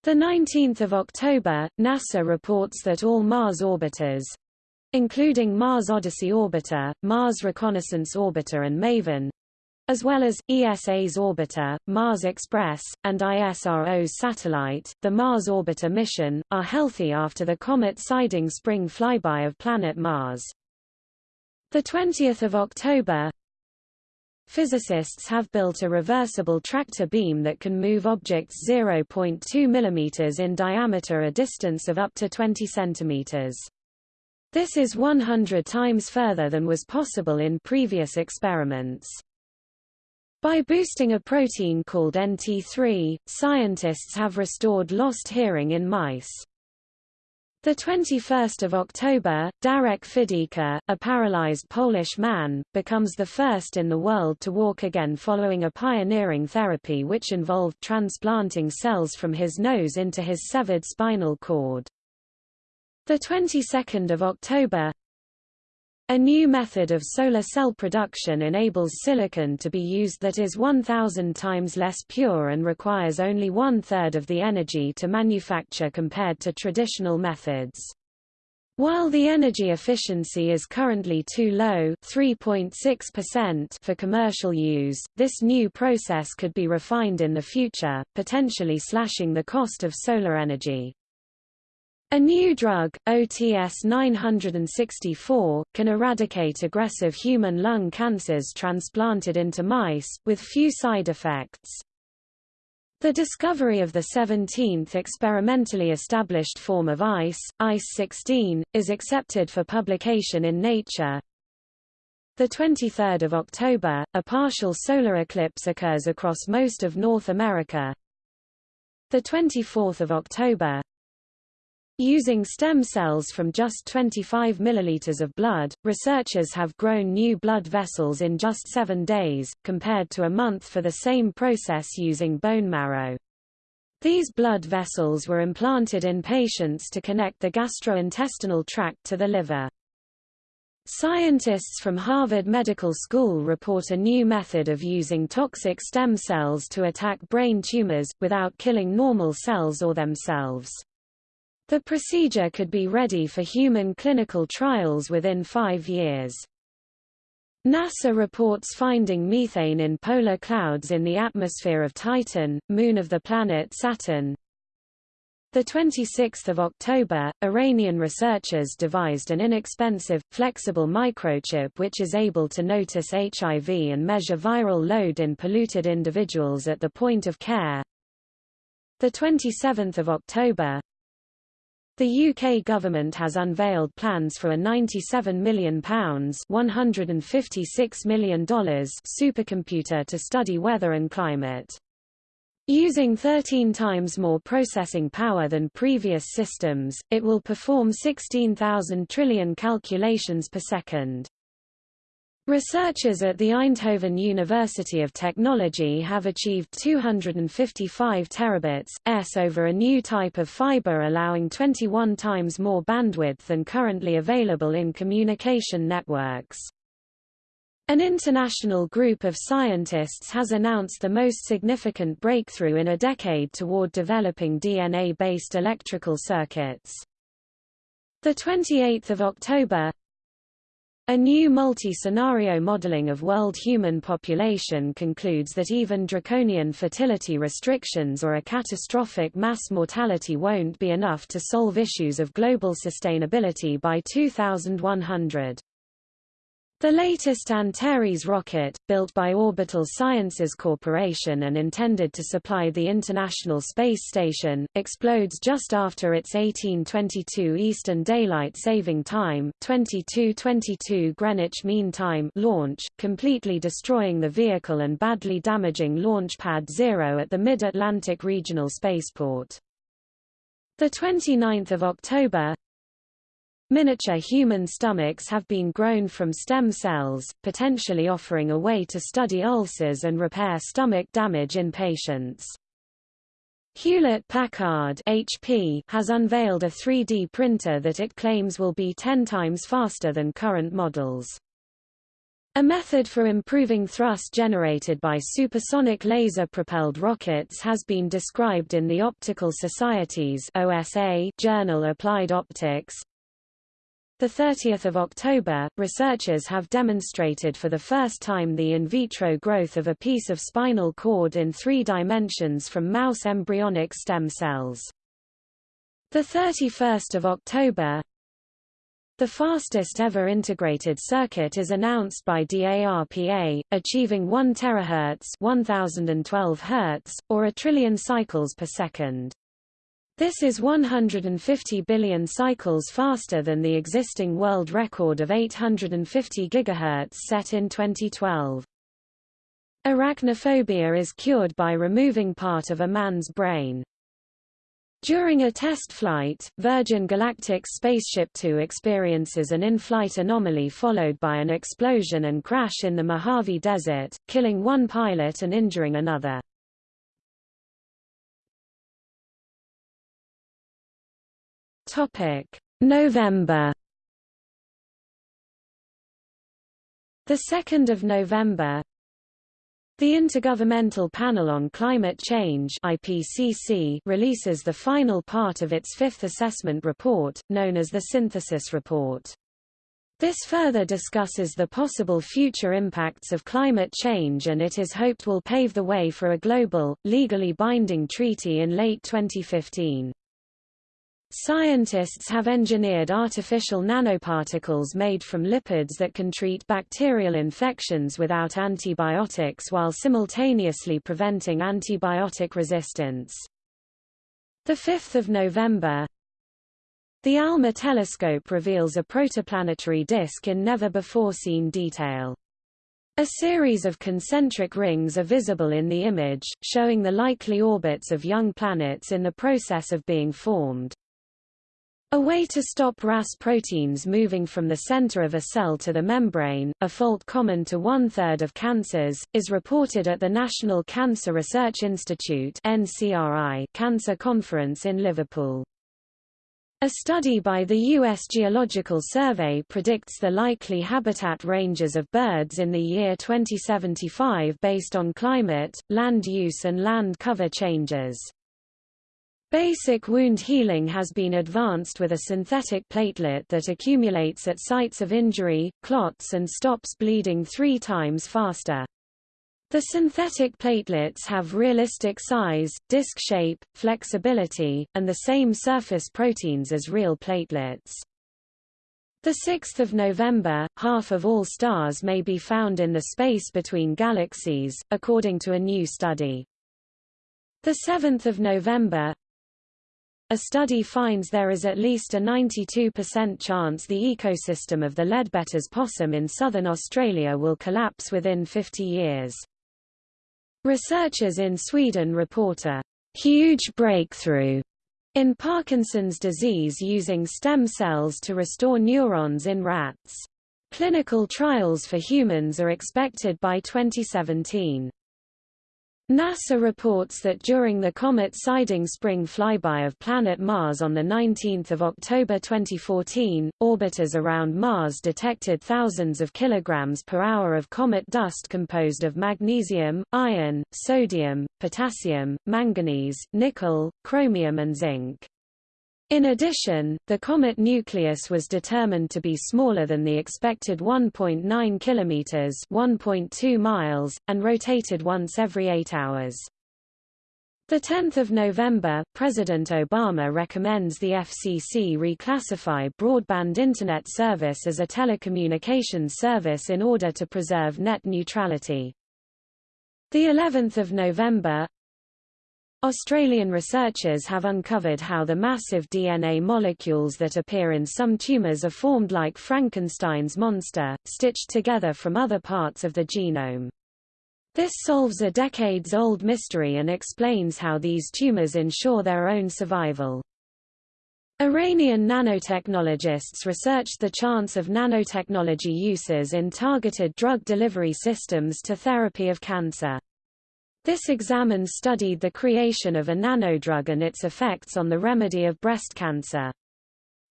The 19th of October, NASA reports that all Mars orbiters, including Mars Odyssey Orbiter, Mars Reconnaissance Orbiter and MAVEN, as well as, ESA's orbiter, Mars Express, and ISRO's satellite, the Mars Orbiter mission, are healthy after the comet Siding spring flyby of planet Mars. 20 October Physicists have built a reversible tractor beam that can move objects 0.2 mm in diameter a distance of up to 20 cm. This is 100 times further than was possible in previous experiments. By boosting a protein called NT3, scientists have restored lost hearing in mice. The 21st of October, Darek Fidyka, a paralyzed Polish man, becomes the first in the world to walk again following a pioneering therapy which involved transplanting cells from his nose into his severed spinal cord. The 22nd of October, a new method of solar cell production enables silicon to be used that is 1,000 times less pure and requires only one-third of the energy to manufacture compared to traditional methods. While the energy efficiency is currently too low 3.6% for commercial use, this new process could be refined in the future, potentially slashing the cost of solar energy. A new drug, OTS-964, can eradicate aggressive human lung cancers transplanted into mice, with few side effects. The discovery of the 17th experimentally established form of ice, ICE-16, is accepted for publication in Nature. The 23rd of October, a partial solar eclipse occurs across most of North America. The 24th of October, Using stem cells from just 25 milliliters of blood, researchers have grown new blood vessels in just seven days, compared to a month for the same process using bone marrow. These blood vessels were implanted in patients to connect the gastrointestinal tract to the liver. Scientists from Harvard Medical School report a new method of using toxic stem cells to attack brain tumors, without killing normal cells or themselves. The procedure could be ready for human clinical trials within five years. NASA reports finding methane in polar clouds in the atmosphere of Titan, moon of the planet Saturn. The 26th of October, Iranian researchers devised an inexpensive, flexible microchip which is able to notice HIV and measure viral load in polluted individuals at the point of care. The 27th of October, the UK government has unveiled plans for a £97 million $156 million supercomputer to study weather and climate. Using 13 times more processing power than previous systems, it will perform 16,000 trillion calculations per second. Researchers at the Eindhoven University of Technology have achieved 255 terabits, s over a new type of fiber allowing 21 times more bandwidth than currently available in communication networks. An international group of scientists has announced the most significant breakthrough in a decade toward developing DNA-based electrical circuits. 28 October a new multi-scenario modeling of world human population concludes that even draconian fertility restrictions or a catastrophic mass mortality won't be enough to solve issues of global sustainability by 2100. The latest Antares rocket, built by Orbital Sciences Corporation and intended to supply the International Space Station, explodes just after its 1822 Eastern Daylight Saving Time 2222 Greenwich Mean Time launch, completely destroying the vehicle and badly damaging Launch Pad Zero at the Mid-Atlantic Regional Spaceport. 29 October, Miniature human stomachs have been grown from stem cells, potentially offering a way to study ulcers and repair stomach damage in patients. Hewlett-Packard has unveiled a 3D printer that it claims will be 10 times faster than current models. A method for improving thrust generated by supersonic laser-propelled rockets has been described in the Optical Society's OSA journal Applied Optics. The 30th of October, researchers have demonstrated for the first time the in vitro growth of a piece of spinal cord in three dimensions from mouse embryonic stem cells. The 31st of October, the fastest ever integrated circuit is announced by DARPA, achieving 1 terahertz 1012 Hz, or a trillion cycles per second. This is 150 billion cycles faster than the existing world record of 850 GHz set in 2012. Arachnophobia is cured by removing part of a man's brain. During a test flight, Virgin Galactic's Spaceship Two experiences an in-flight anomaly followed by an explosion and crash in the Mojave Desert, killing one pilot and injuring another. November The 2nd of November, the Intergovernmental Panel on Climate Change IPCC releases the final part of its fifth assessment report, known as the Synthesis Report. This further discusses the possible future impacts of climate change and it is hoped will pave the way for a global, legally binding treaty in late 2015. Scientists have engineered artificial nanoparticles made from lipids that can treat bacterial infections without antibiotics while simultaneously preventing antibiotic resistance. 5 November The ALMA telescope reveals a protoplanetary disk in never-before-seen detail. A series of concentric rings are visible in the image, showing the likely orbits of young planets in the process of being formed. A way to stop RAS proteins moving from the center of a cell to the membrane, a fault common to one-third of cancers, is reported at the National Cancer Research Institute Cancer Conference in Liverpool. A study by the U.S. Geological Survey predicts the likely habitat ranges of birds in the year 2075 based on climate, land use and land cover changes. Basic wound healing has been advanced with a synthetic platelet that accumulates at sites of injury, clots and stops bleeding three times faster. The synthetic platelets have realistic size, disc shape, flexibility, and the same surface proteins as real platelets. 6 November, half of all stars may be found in the space between galaxies, according to a new study. 7 November, a study finds there is at least a 92% chance the ecosystem of the Leadbeater's possum in southern Australia will collapse within 50 years. Researchers in Sweden report a huge breakthrough in Parkinson's disease using stem cells to restore neurons in rats. Clinical trials for humans are expected by 2017. NASA reports that during the comet Siding Spring flyby of planet Mars on 19 October 2014, orbiters around Mars detected thousands of kilograms per hour of comet dust composed of magnesium, iron, sodium, potassium, manganese, nickel, chromium and zinc. In addition, the comet nucleus was determined to be smaller than the expected 1.9 kilometers (1.2 miles) and rotated once every 8 hours. The 10th of November, President Obama recommends the FCC reclassify broadband internet service as a telecommunications service in order to preserve net neutrality. The 11th of November, Australian researchers have uncovered how the massive DNA molecules that appear in some tumours are formed like Frankenstein's monster, stitched together from other parts of the genome. This solves a decades-old mystery and explains how these tumors ensure their own survival. Iranian nanotechnologists researched the chance of nanotechnology uses in targeted drug delivery systems to therapy of cancer. This examine studied the creation of a nanodrug and its effects on the remedy of breast cancer.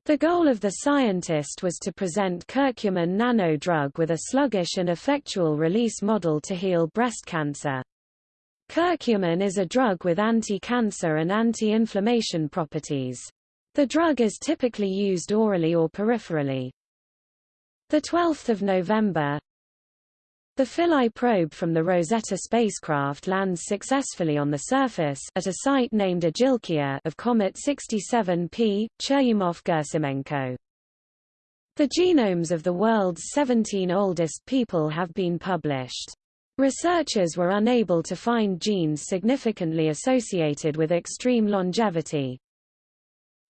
The goal of the scientist was to present curcumin nanodrug with a sluggish and effectual release model to heal breast cancer. Curcumin is a drug with anti-cancer and anti-inflammation properties. The drug is typically used orally or peripherally. 12 November The Philae probe from the Rosetta spacecraft lands successfully on the surface at a site named Agilkia of Comet 67P, Churyumov-Gerasimenko. The genomes of the world's 17 oldest people have been published. Researchers were unable to find genes significantly associated with extreme longevity.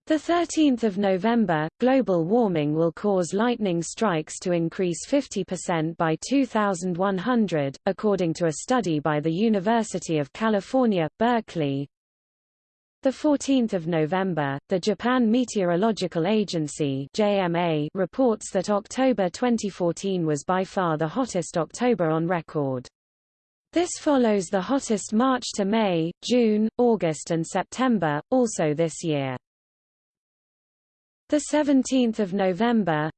The 13th of November, global warming will cause lightning strikes to increase 50% by 2100, according to a study by the University of California, Berkeley. The 14th of November, the Japan Meteorological Agency (JMA) reports that October 2014 was by far the hottest October on record. This follows the hottest March to May, June, August and September, also this year. The 17th of November,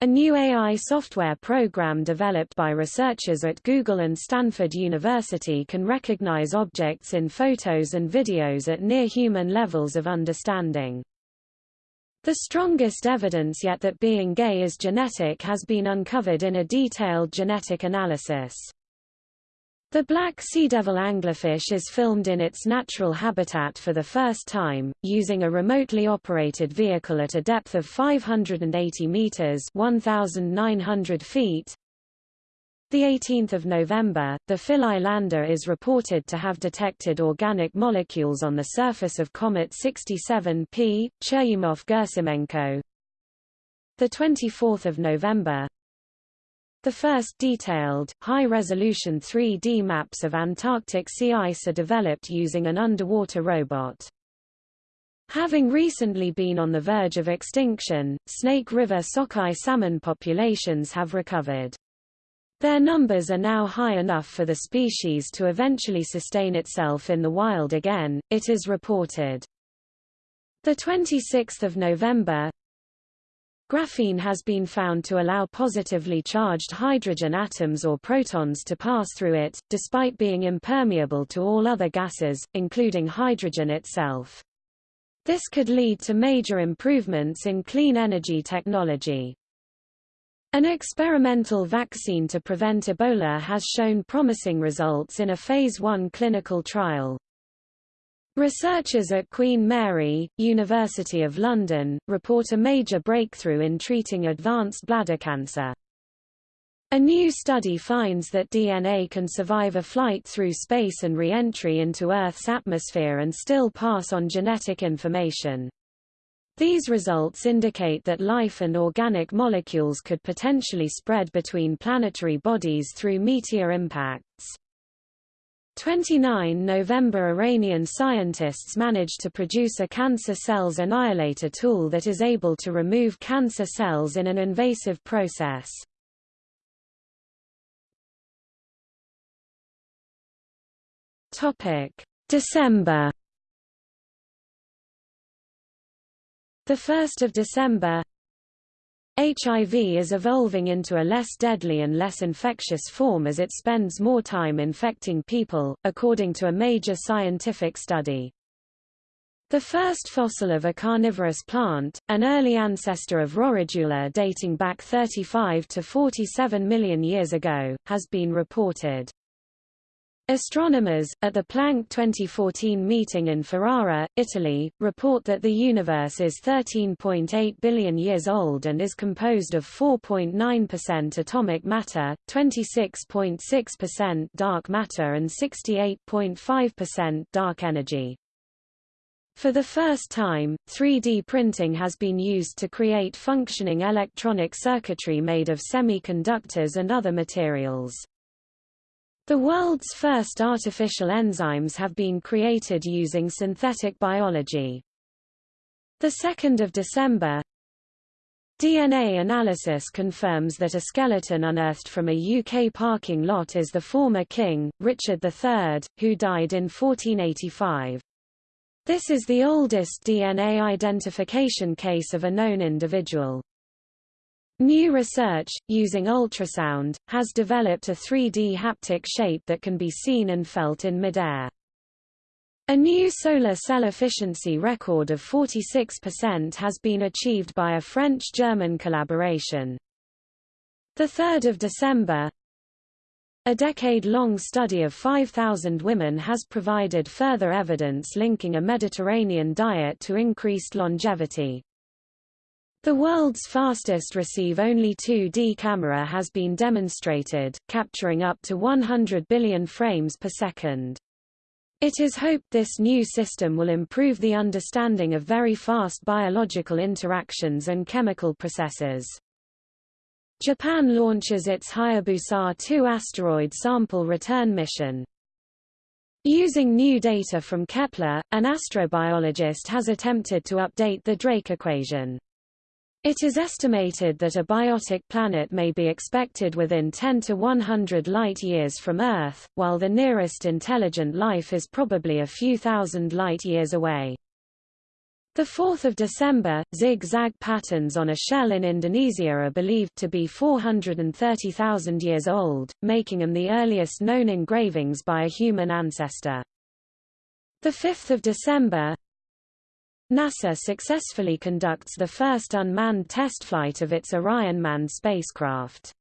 a new AI software program developed by researchers at Google and Stanford University can recognize objects in photos and videos at near-human levels of understanding. The strongest evidence yet that being gay is genetic has been uncovered in a detailed genetic analysis. The black sea devil anglerfish is filmed in its natural habitat for the first time, using a remotely operated vehicle at a depth of 580 meters (1,900 feet). The 18th of November, the Philae lander is reported to have detected organic molecules on the surface of Comet 67P, Churyumov-Gerasimenko. The 24th of November, the first detailed, high-resolution 3D maps of Antarctic sea ice are developed using an underwater robot. Having recently been on the verge of extinction, Snake River sockeye salmon populations have recovered. Their numbers are now high enough for the species to eventually sustain itself in the wild again, it is reported. 26 November, Graphene has been found to allow positively charged hydrogen atoms or protons to pass through it, despite being impermeable to all other gases, including hydrogen itself. This could lead to major improvements in clean energy technology. An experimental vaccine to prevent Ebola has shown promising results in a Phase 1 clinical trial. Researchers at Queen Mary, University of London, report a major breakthrough in treating advanced bladder cancer. A new study finds that DNA can survive a flight through space and re-entry into Earth's atmosphere and still pass on genetic information. These results indicate that life and organic molecules could potentially spread between planetary bodies through meteor impacts. 29 November Iranian scientists managed to produce a cancer cells annihilator tool that is able to remove cancer cells in an invasive process. December. The 1st of December HIV is evolving into a less deadly and less infectious form as it spends more time infecting people, according to a major scientific study. The first fossil of a carnivorous plant, an early ancestor of Roridula dating back 35 to 47 million years ago, has been reported. Astronomers, at the Planck 2014 meeting in Ferrara, Italy, report that the universe is 13.8 billion years old and is composed of 4.9% atomic matter, 26.6% dark matter and 68.5% dark energy. For the first time, 3D printing has been used to create functioning electronic circuitry made of semiconductors and other materials. The world's first artificial enzymes have been created using synthetic biology. 2 December DNA analysis confirms that a skeleton unearthed from a UK parking lot is the former king, Richard III, who died in 1485. This is the oldest DNA identification case of a known individual. New research, using ultrasound, has developed a 3D haptic shape that can be seen and felt in midair. A new solar cell efficiency record of 46% has been achieved by a French-German collaboration. 3 December A decade-long study of 5,000 women has provided further evidence linking a Mediterranean diet to increased longevity. The world's fastest receive-only 2D camera has been demonstrated, capturing up to 100 billion frames per second. It is hoped this new system will improve the understanding of very fast biological interactions and chemical processes. Japan launches its Hayabusa 2 asteroid sample return mission. Using new data from Kepler, an astrobiologist has attempted to update the Drake equation. It is estimated that a biotic planet may be expected within 10 to 100 light-years from Earth, while the nearest intelligent life is probably a few thousand light-years away. 4 December, zig-zag patterns on a shell in Indonesia are believed to be 430,000 years old, making them the earliest known engravings by a human ancestor. 5 December, NASA successfully conducts the first unmanned test flight of its Orion manned spacecraft.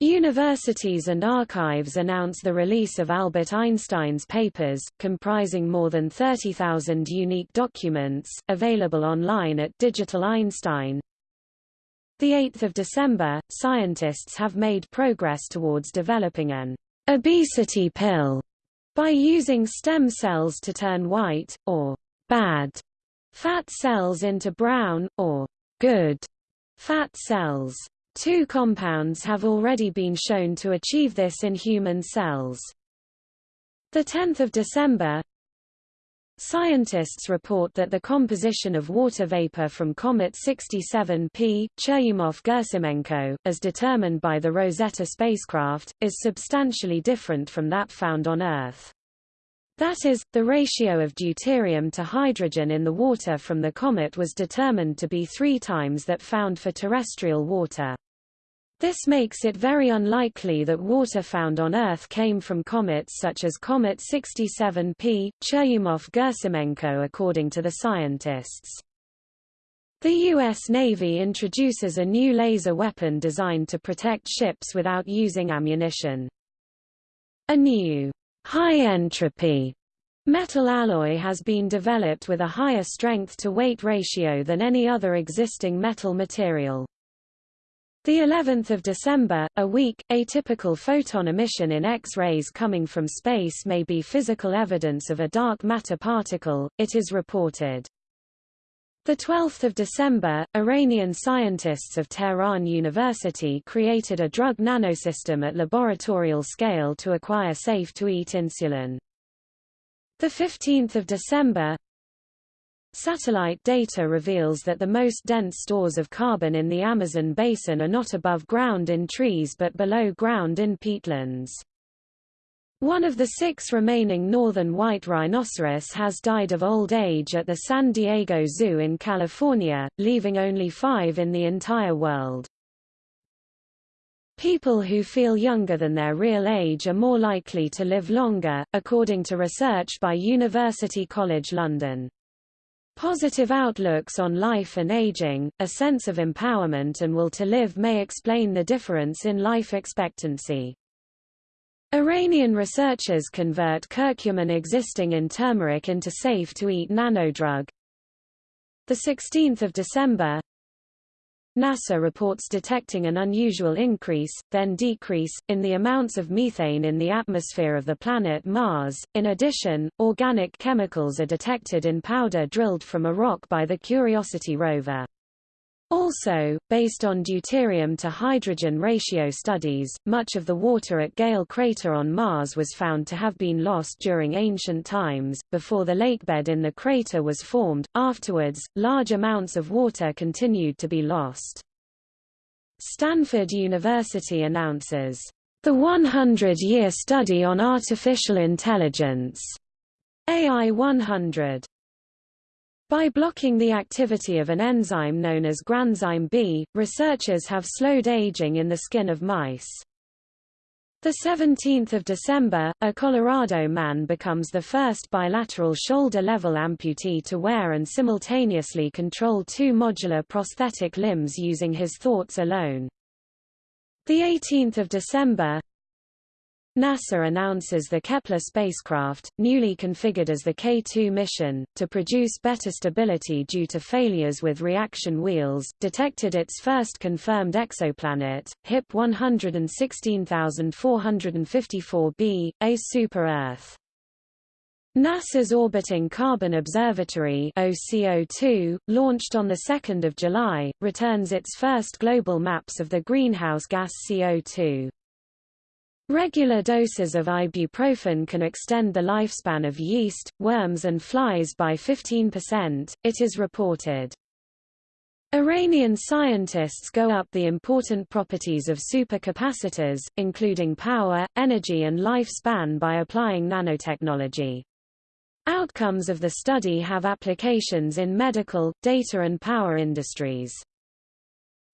Universities and archives announce the release of Albert Einstein's papers, comprising more than 30,000 unique documents, available online at Digital Einstein. 8 December, scientists have made progress towards developing an obesity pill by using stem cells to turn white, or bad fat cells into brown, or good fat cells. Two compounds have already been shown to achieve this in human cells. 10 December Scientists report that the composition of water vapor from Comet 67P, Churyumov-Gerasimenko, as determined by the Rosetta spacecraft, is substantially different from that found on Earth. That is, the ratio of deuterium to hydrogen in the water from the comet was determined to be three times that found for terrestrial water. This makes it very unlikely that water found on Earth came from comets such as Comet 67P, Churyumov-Gerasimenko according to the scientists. The U.S. Navy introduces a new laser weapon designed to protect ships without using ammunition. A new High entropy metal alloy has been developed with a higher strength-to-weight ratio than any other existing metal material. The 11th of December, a weak, atypical photon emission in X-rays coming from space may be physical evidence of a dark matter particle, it is reported. The 12th of December, Iranian scientists of Tehran University created a drug nanosystem at laboratorial scale to acquire safe-to-eat insulin. The 15th of December, Satellite data reveals that the most dense stores of carbon in the Amazon basin are not above ground in trees but below ground in peatlands. One of the six remaining northern white rhinoceros has died of old age at the San Diego Zoo in California, leaving only five in the entire world. People who feel younger than their real age are more likely to live longer, according to research by University College London. Positive outlooks on life and aging, a sense of empowerment and will to live may explain the difference in life expectancy. Iranian researchers convert curcumin existing in turmeric into safe-to-eat nanodrug. 16 December NASA reports detecting an unusual increase, then decrease, in the amounts of methane in the atmosphere of the planet Mars. In addition, organic chemicals are detected in powder drilled from a rock by the Curiosity rover. Also, based on deuterium to hydrogen ratio studies, much of the water at Gale crater on Mars was found to have been lost during ancient times, before the lakebed in the crater was formed. Afterwards, large amounts of water continued to be lost. Stanford University announces, the 100-year study on artificial intelligence, AI 100. By blocking the activity of an enzyme known as granzyme B, researchers have slowed aging in the skin of mice. The 17th of December, a Colorado man becomes the first bilateral shoulder-level amputee to wear and simultaneously control two modular prosthetic limbs using his thoughts alone. The 18th of December, NASA announces the Kepler spacecraft, newly configured as the K2 mission, to produce better stability due to failures with reaction wheels, detected its first confirmed exoplanet, HIP 116454b, a super-Earth. NASA's Orbiting Carbon Observatory OCO2, launched on 2 July, returns its first global maps of the greenhouse gas CO2. Regular doses of ibuprofen can extend the lifespan of yeast, worms and flies by 15%, it is reported. Iranian scientists go up the important properties of supercapacitors, including power, energy and lifespan by applying nanotechnology. Outcomes of the study have applications in medical, data and power industries.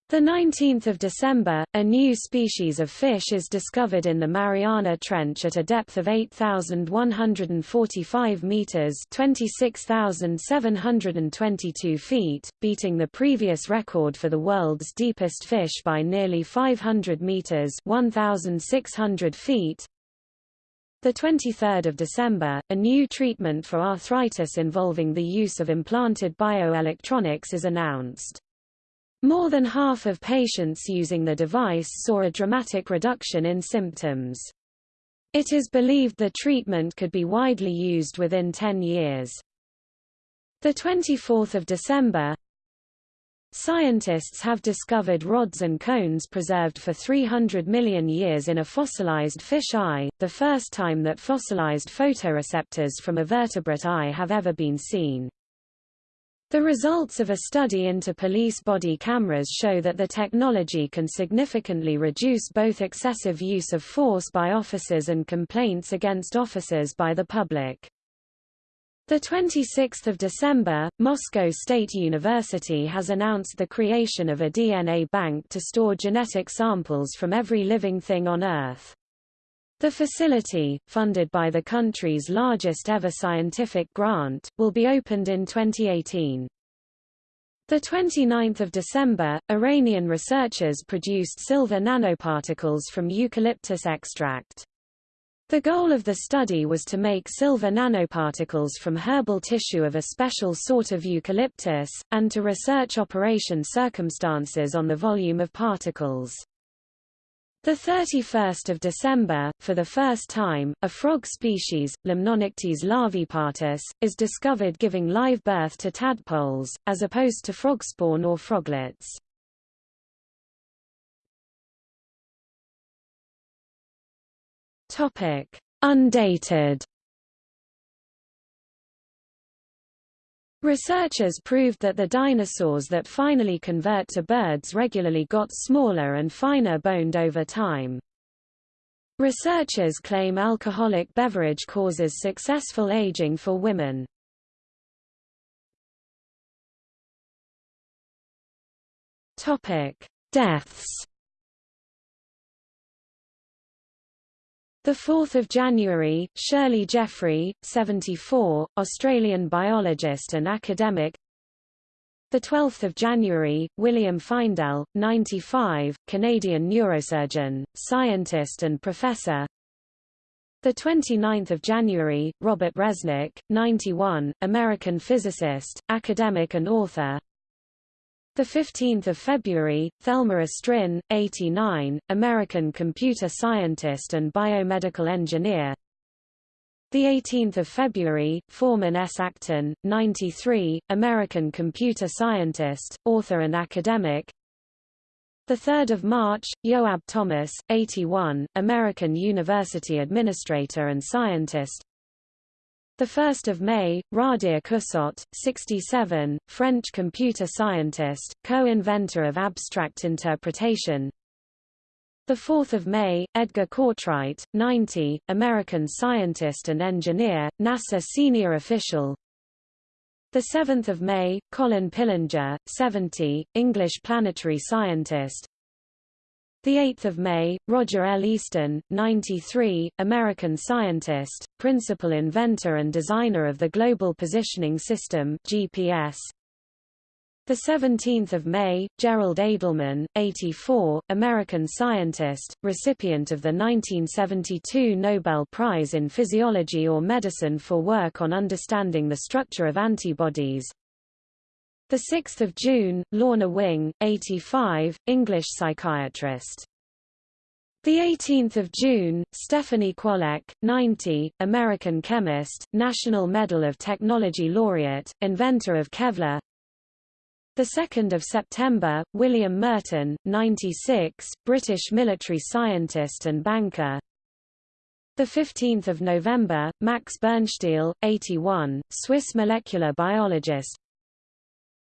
The 19th of December, a new species of fish is discovered in the Mariana Trench at a depth of 8,145 meters (26,722 feet), beating the previous record for the world's deepest fish by nearly 500 meters (1,600 feet). The 23rd of December, a new treatment for arthritis involving the use of implanted bioelectronics is announced. More than half of patients using the device saw a dramatic reduction in symptoms. It is believed the treatment could be widely used within 10 years. The 24th of December, Scientists have discovered rods and cones preserved for 300 million years in a fossilized fish eye, the first time that fossilized photoreceptors from a vertebrate eye have ever been seen. The results of a study into police body cameras show that the technology can significantly reduce both excessive use of force by officers and complaints against officers by the public. The 26th of December, Moscow State University has announced the creation of a DNA bank to store genetic samples from every living thing on Earth. The facility, funded by the country's largest ever scientific grant, will be opened in 2018. The 29th of December, Iranian researchers produced silver nanoparticles from eucalyptus extract. The goal of the study was to make silver nanoparticles from herbal tissue of a special sort of eucalyptus, and to research operation circumstances on the volume of particles. The 31st of December, for the first time, a frog species, Limnonectes larvaepartus, is discovered giving live birth to tadpoles, as opposed to frog spawn or froglets. Undated Researchers proved that the dinosaurs that finally convert to birds regularly got smaller and finer boned over time. Researchers claim alcoholic beverage causes successful aging for women. Topic: Deaths 4 January, Shirley Jeffrey, 74, Australian biologist and academic. 12 January, William Feindel, 95, Canadian neurosurgeon, scientist and professor. 29 January, Robert Resnick, 91, American physicist, academic and author the 15th of February, Thelma Estrin, 89, American computer scientist and biomedical engineer. The 18th of February, Forman S. Acton, 93, American computer scientist, author and academic. The 3rd of March, Yoab Thomas, 81, American university administrator and scientist. The 1st of May, Radhia Cousot, 67, French computer scientist, co-inventor of abstract interpretation. The 4th of May, Edgar Cortright, 90, American scientist and engineer, NASA senior official. The 7th of May, Colin Pillinger, 70, English planetary scientist. The 8th of May, Roger L. Easton, 93, American scientist, principal inventor and designer of the Global Positioning System (GPS). The 17th of May, Gerald Edelman, 84, American scientist, recipient of the 1972 Nobel Prize in Physiology or Medicine for work on understanding the structure of antibodies. The 6th of June, Lorna Wing, 85, English psychiatrist. The 18th of June, Stephanie Kwolek, 90, American chemist, National Medal of Technology laureate, inventor of Kevlar. The 2nd of September, William Merton, 96, British military scientist and banker. The 15th of November, Max Birnstiel, 81, Swiss molecular biologist.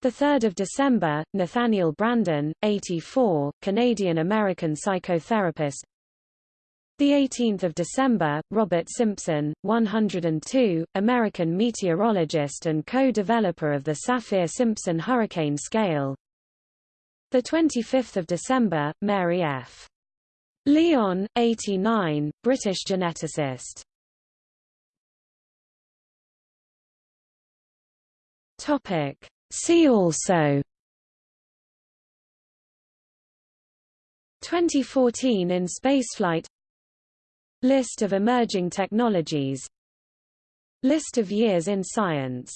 The 3rd of December, Nathaniel Branden, 84, Canadian-American psychotherapist. The 18th of December, Robert Simpson, 102, American meteorologist and co-developer of the Saffir-Simpson hurricane scale. The 25th of December, Mary F. Lyon, 89, British geneticist. Topic. See also 2014 in spaceflight List of emerging technologies List of years in science